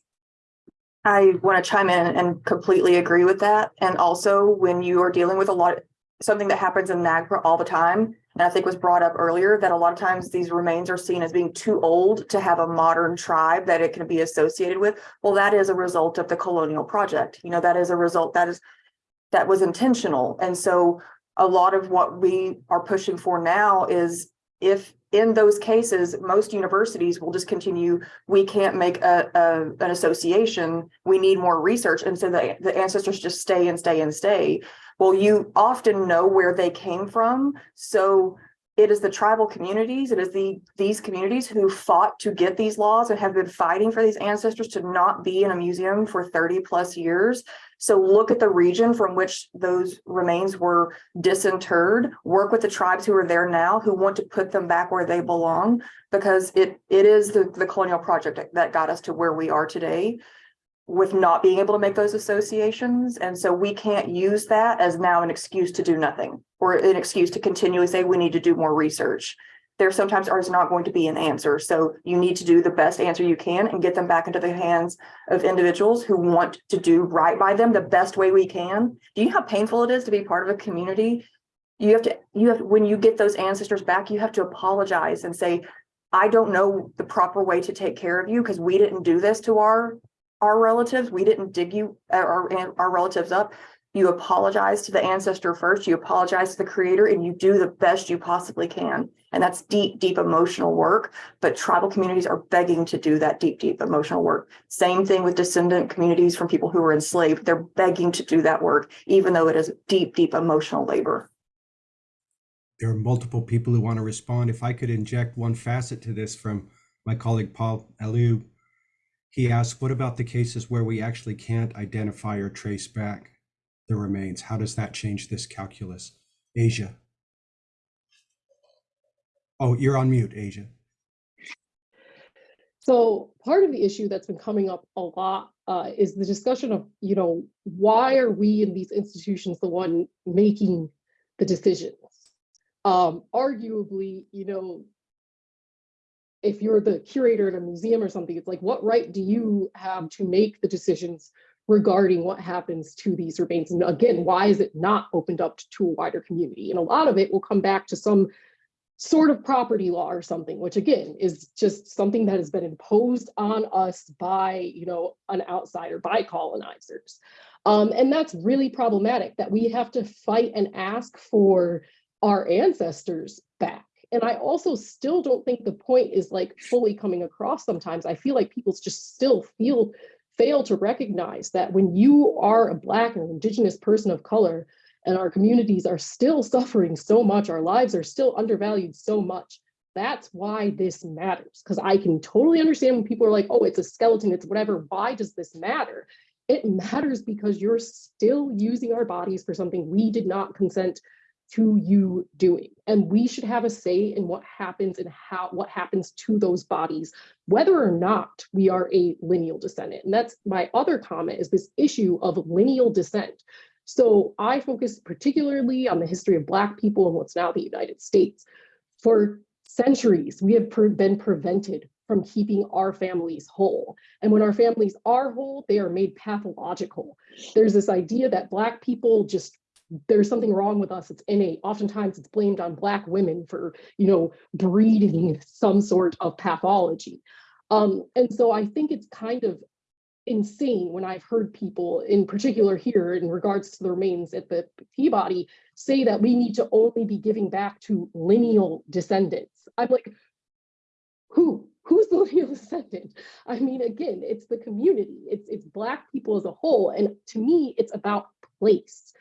I want to chime in and completely agree with that. And also when you are dealing with a lot, something that happens in NAGPRA all the time, and I think was brought up earlier, that a lot of times these remains are seen as being too old to have a modern tribe that it can be associated with. Well, that is a result of the colonial project. You know, that is a result that is that was intentional. And so a lot of what we are pushing for now is if in those cases, most universities will just continue, we can't make a, a, an association, we need more research. And so the, the ancestors just stay and stay and stay. Well, you often know where they came from. So it is the tribal communities, it is the these communities who fought to get these laws and have been fighting for these ancestors to not be in a museum for 30 plus years. So look at the region from which those remains were disinterred, work with the tribes who are there now who want to put them back where they belong, because it it is the, the colonial project that got us to where we are today with not being able to make those associations. And so we can't use that as now an excuse to do nothing or an excuse to continually say we need to do more research. There sometimes is not going to be an answer. So you need to do the best answer you can and get them back into the hands of individuals who want to do right by them the best way we can. Do you know how painful it is to be part of a community? You have to, you have, when you get those ancestors back, you have to apologize and say, I don't know the proper way to take care of you because we didn't do this to our our relatives. We didn't dig you uh, our, our relatives up. You apologize to the ancestor first, you apologize to the creator, and you do the best you possibly can. And that's deep, deep emotional work. But tribal communities are begging to do that deep, deep emotional work. Same thing with descendant communities from people who were enslaved. They're begging to do that work, even though it is deep, deep emotional labor. There are multiple people who want to respond. If I could inject one facet to this from my colleague Paul Alou, he asked, what about the cases where we actually can't identify or trace back the remains? How does that change this calculus? Asia. Oh, you're on mute, Asia. So part of the issue that's been coming up a lot uh, is the discussion of, you know, why are we in these institutions the one making the decisions? Um, arguably, you know, if you're the curator at a museum or something, it's like, what right do you have to make the decisions regarding what happens to these remains? And again, why is it not opened up to a wider community? And a lot of it will come back to some sort of property law or something, which again is just something that has been imposed on us by, you know, an outsider, by colonizers. Um, and that's really problematic that we have to fight and ask for our ancestors back. And I also still don't think the point is like fully coming across sometimes. I feel like people just still feel fail to recognize that when you are a Black or Indigenous person of color, and our communities are still suffering so much, our lives are still undervalued so much. That's why this matters, because I can totally understand when people are like, oh, it's a skeleton, it's whatever. Why does this matter? It matters because you're still using our bodies for something we did not consent to you doing. And we should have a say in what happens and how what happens to those bodies, whether or not we are a lineal descendant. And that's my other comment is this issue of lineal descent. So I focus particularly on the history of Black people in what's now the United States. For centuries, we have been prevented from keeping our families whole. And when our families are whole, they are made pathological. There's this idea that Black people just there's something wrong with us. It's innate. Oftentimes it's blamed on Black women for, you know, breeding some sort of pathology. Um, and so I think it's kind of insane when I've heard people, in particular here in regards to the remains at the Peabody, say that we need to only be giving back to lineal descendants. I'm like, who? Who's the lineal descendant? I mean, again, it's the community. It's it's Black people as a whole, and to me, it's about place.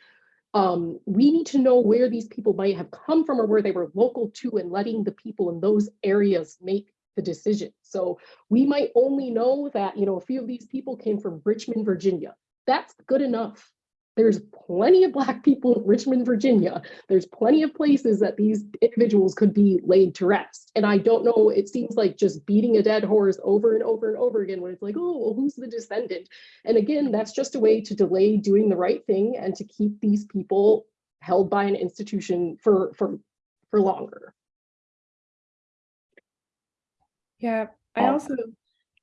Um, we need to know where these people might have come from or where they were local to, and letting the people in those areas make the decision. So we might only know that, you know, a few of these people came from Richmond, Virginia. That's good enough. There's plenty of Black people in Richmond, Virginia. There's plenty of places that these individuals could be laid to rest. And I don't know, it seems like just beating a dead horse over and over and over again when it's like, oh, well, who's the descendant? And again, that's just a way to delay doing the right thing and to keep these people held by an institution for, for, for longer. Yeah, I also,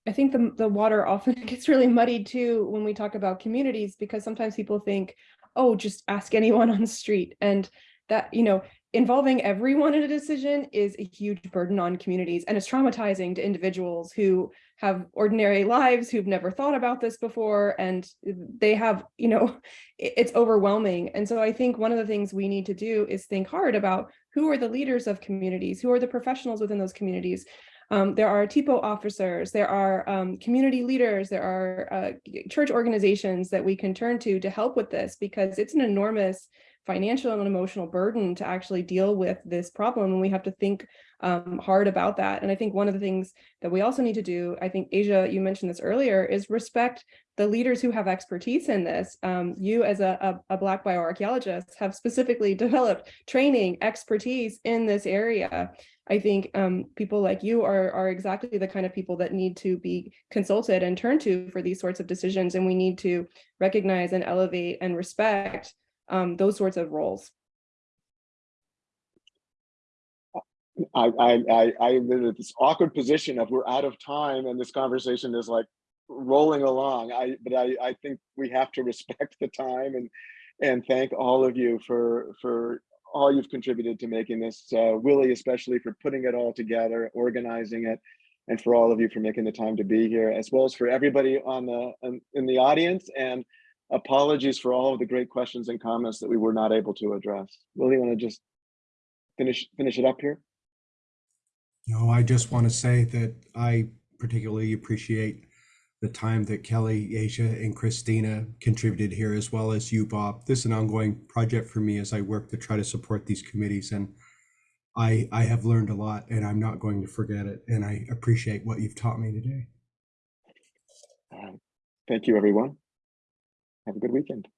I think the, the water often gets really muddied too when we talk about communities, because sometimes people think, oh, just ask anyone on the street. And that, you know, involving everyone in a decision is a huge burden on communities and it's traumatizing to individuals who have ordinary lives, who've never thought about this before, and they have, you know, it's overwhelming. And so I think one of the things we need to do is think hard about who are the leaders of communities, who are the professionals within those communities, um, there are THPO officers, there are um, community leaders, there are uh, church organizations that we can turn to to help with this because it's an enormous financial and emotional burden to actually deal with this problem and we have to think um, hard about that. And I think one of the things that we also need to do, I think Asia, you mentioned this earlier, is respect the leaders who have expertise in this. Um, you as a, a, a Black bioarchaeologist have specifically developed training, expertise in this area. I think um, people like you are, are exactly the kind of people that need to be consulted and turned to for these sorts of decisions. And we need to recognize and elevate and respect um, those sorts of roles. I, I, I, I'm in this awkward position of we're out of time and this conversation is like rolling along. I, but I, I think we have to respect the time and, and thank all of you for, for all you've contributed to making this, uh, Willie especially for putting it all together, organizing it, and for all of you for making the time to be here, as well as for everybody on the in the audience. And apologies for all of the great questions and comments that we were not able to address. Will you want to just finish finish it up here? No, I just want to say that I particularly appreciate the time that Kelly, Asia, and Christina contributed here, as well as you, Bob. This is an ongoing project for me as I work to try to support these committees. And I, I have learned a lot and I'm not going to forget it. And I appreciate what you've taught me today. Right. Thank you, everyone. Have a good weekend.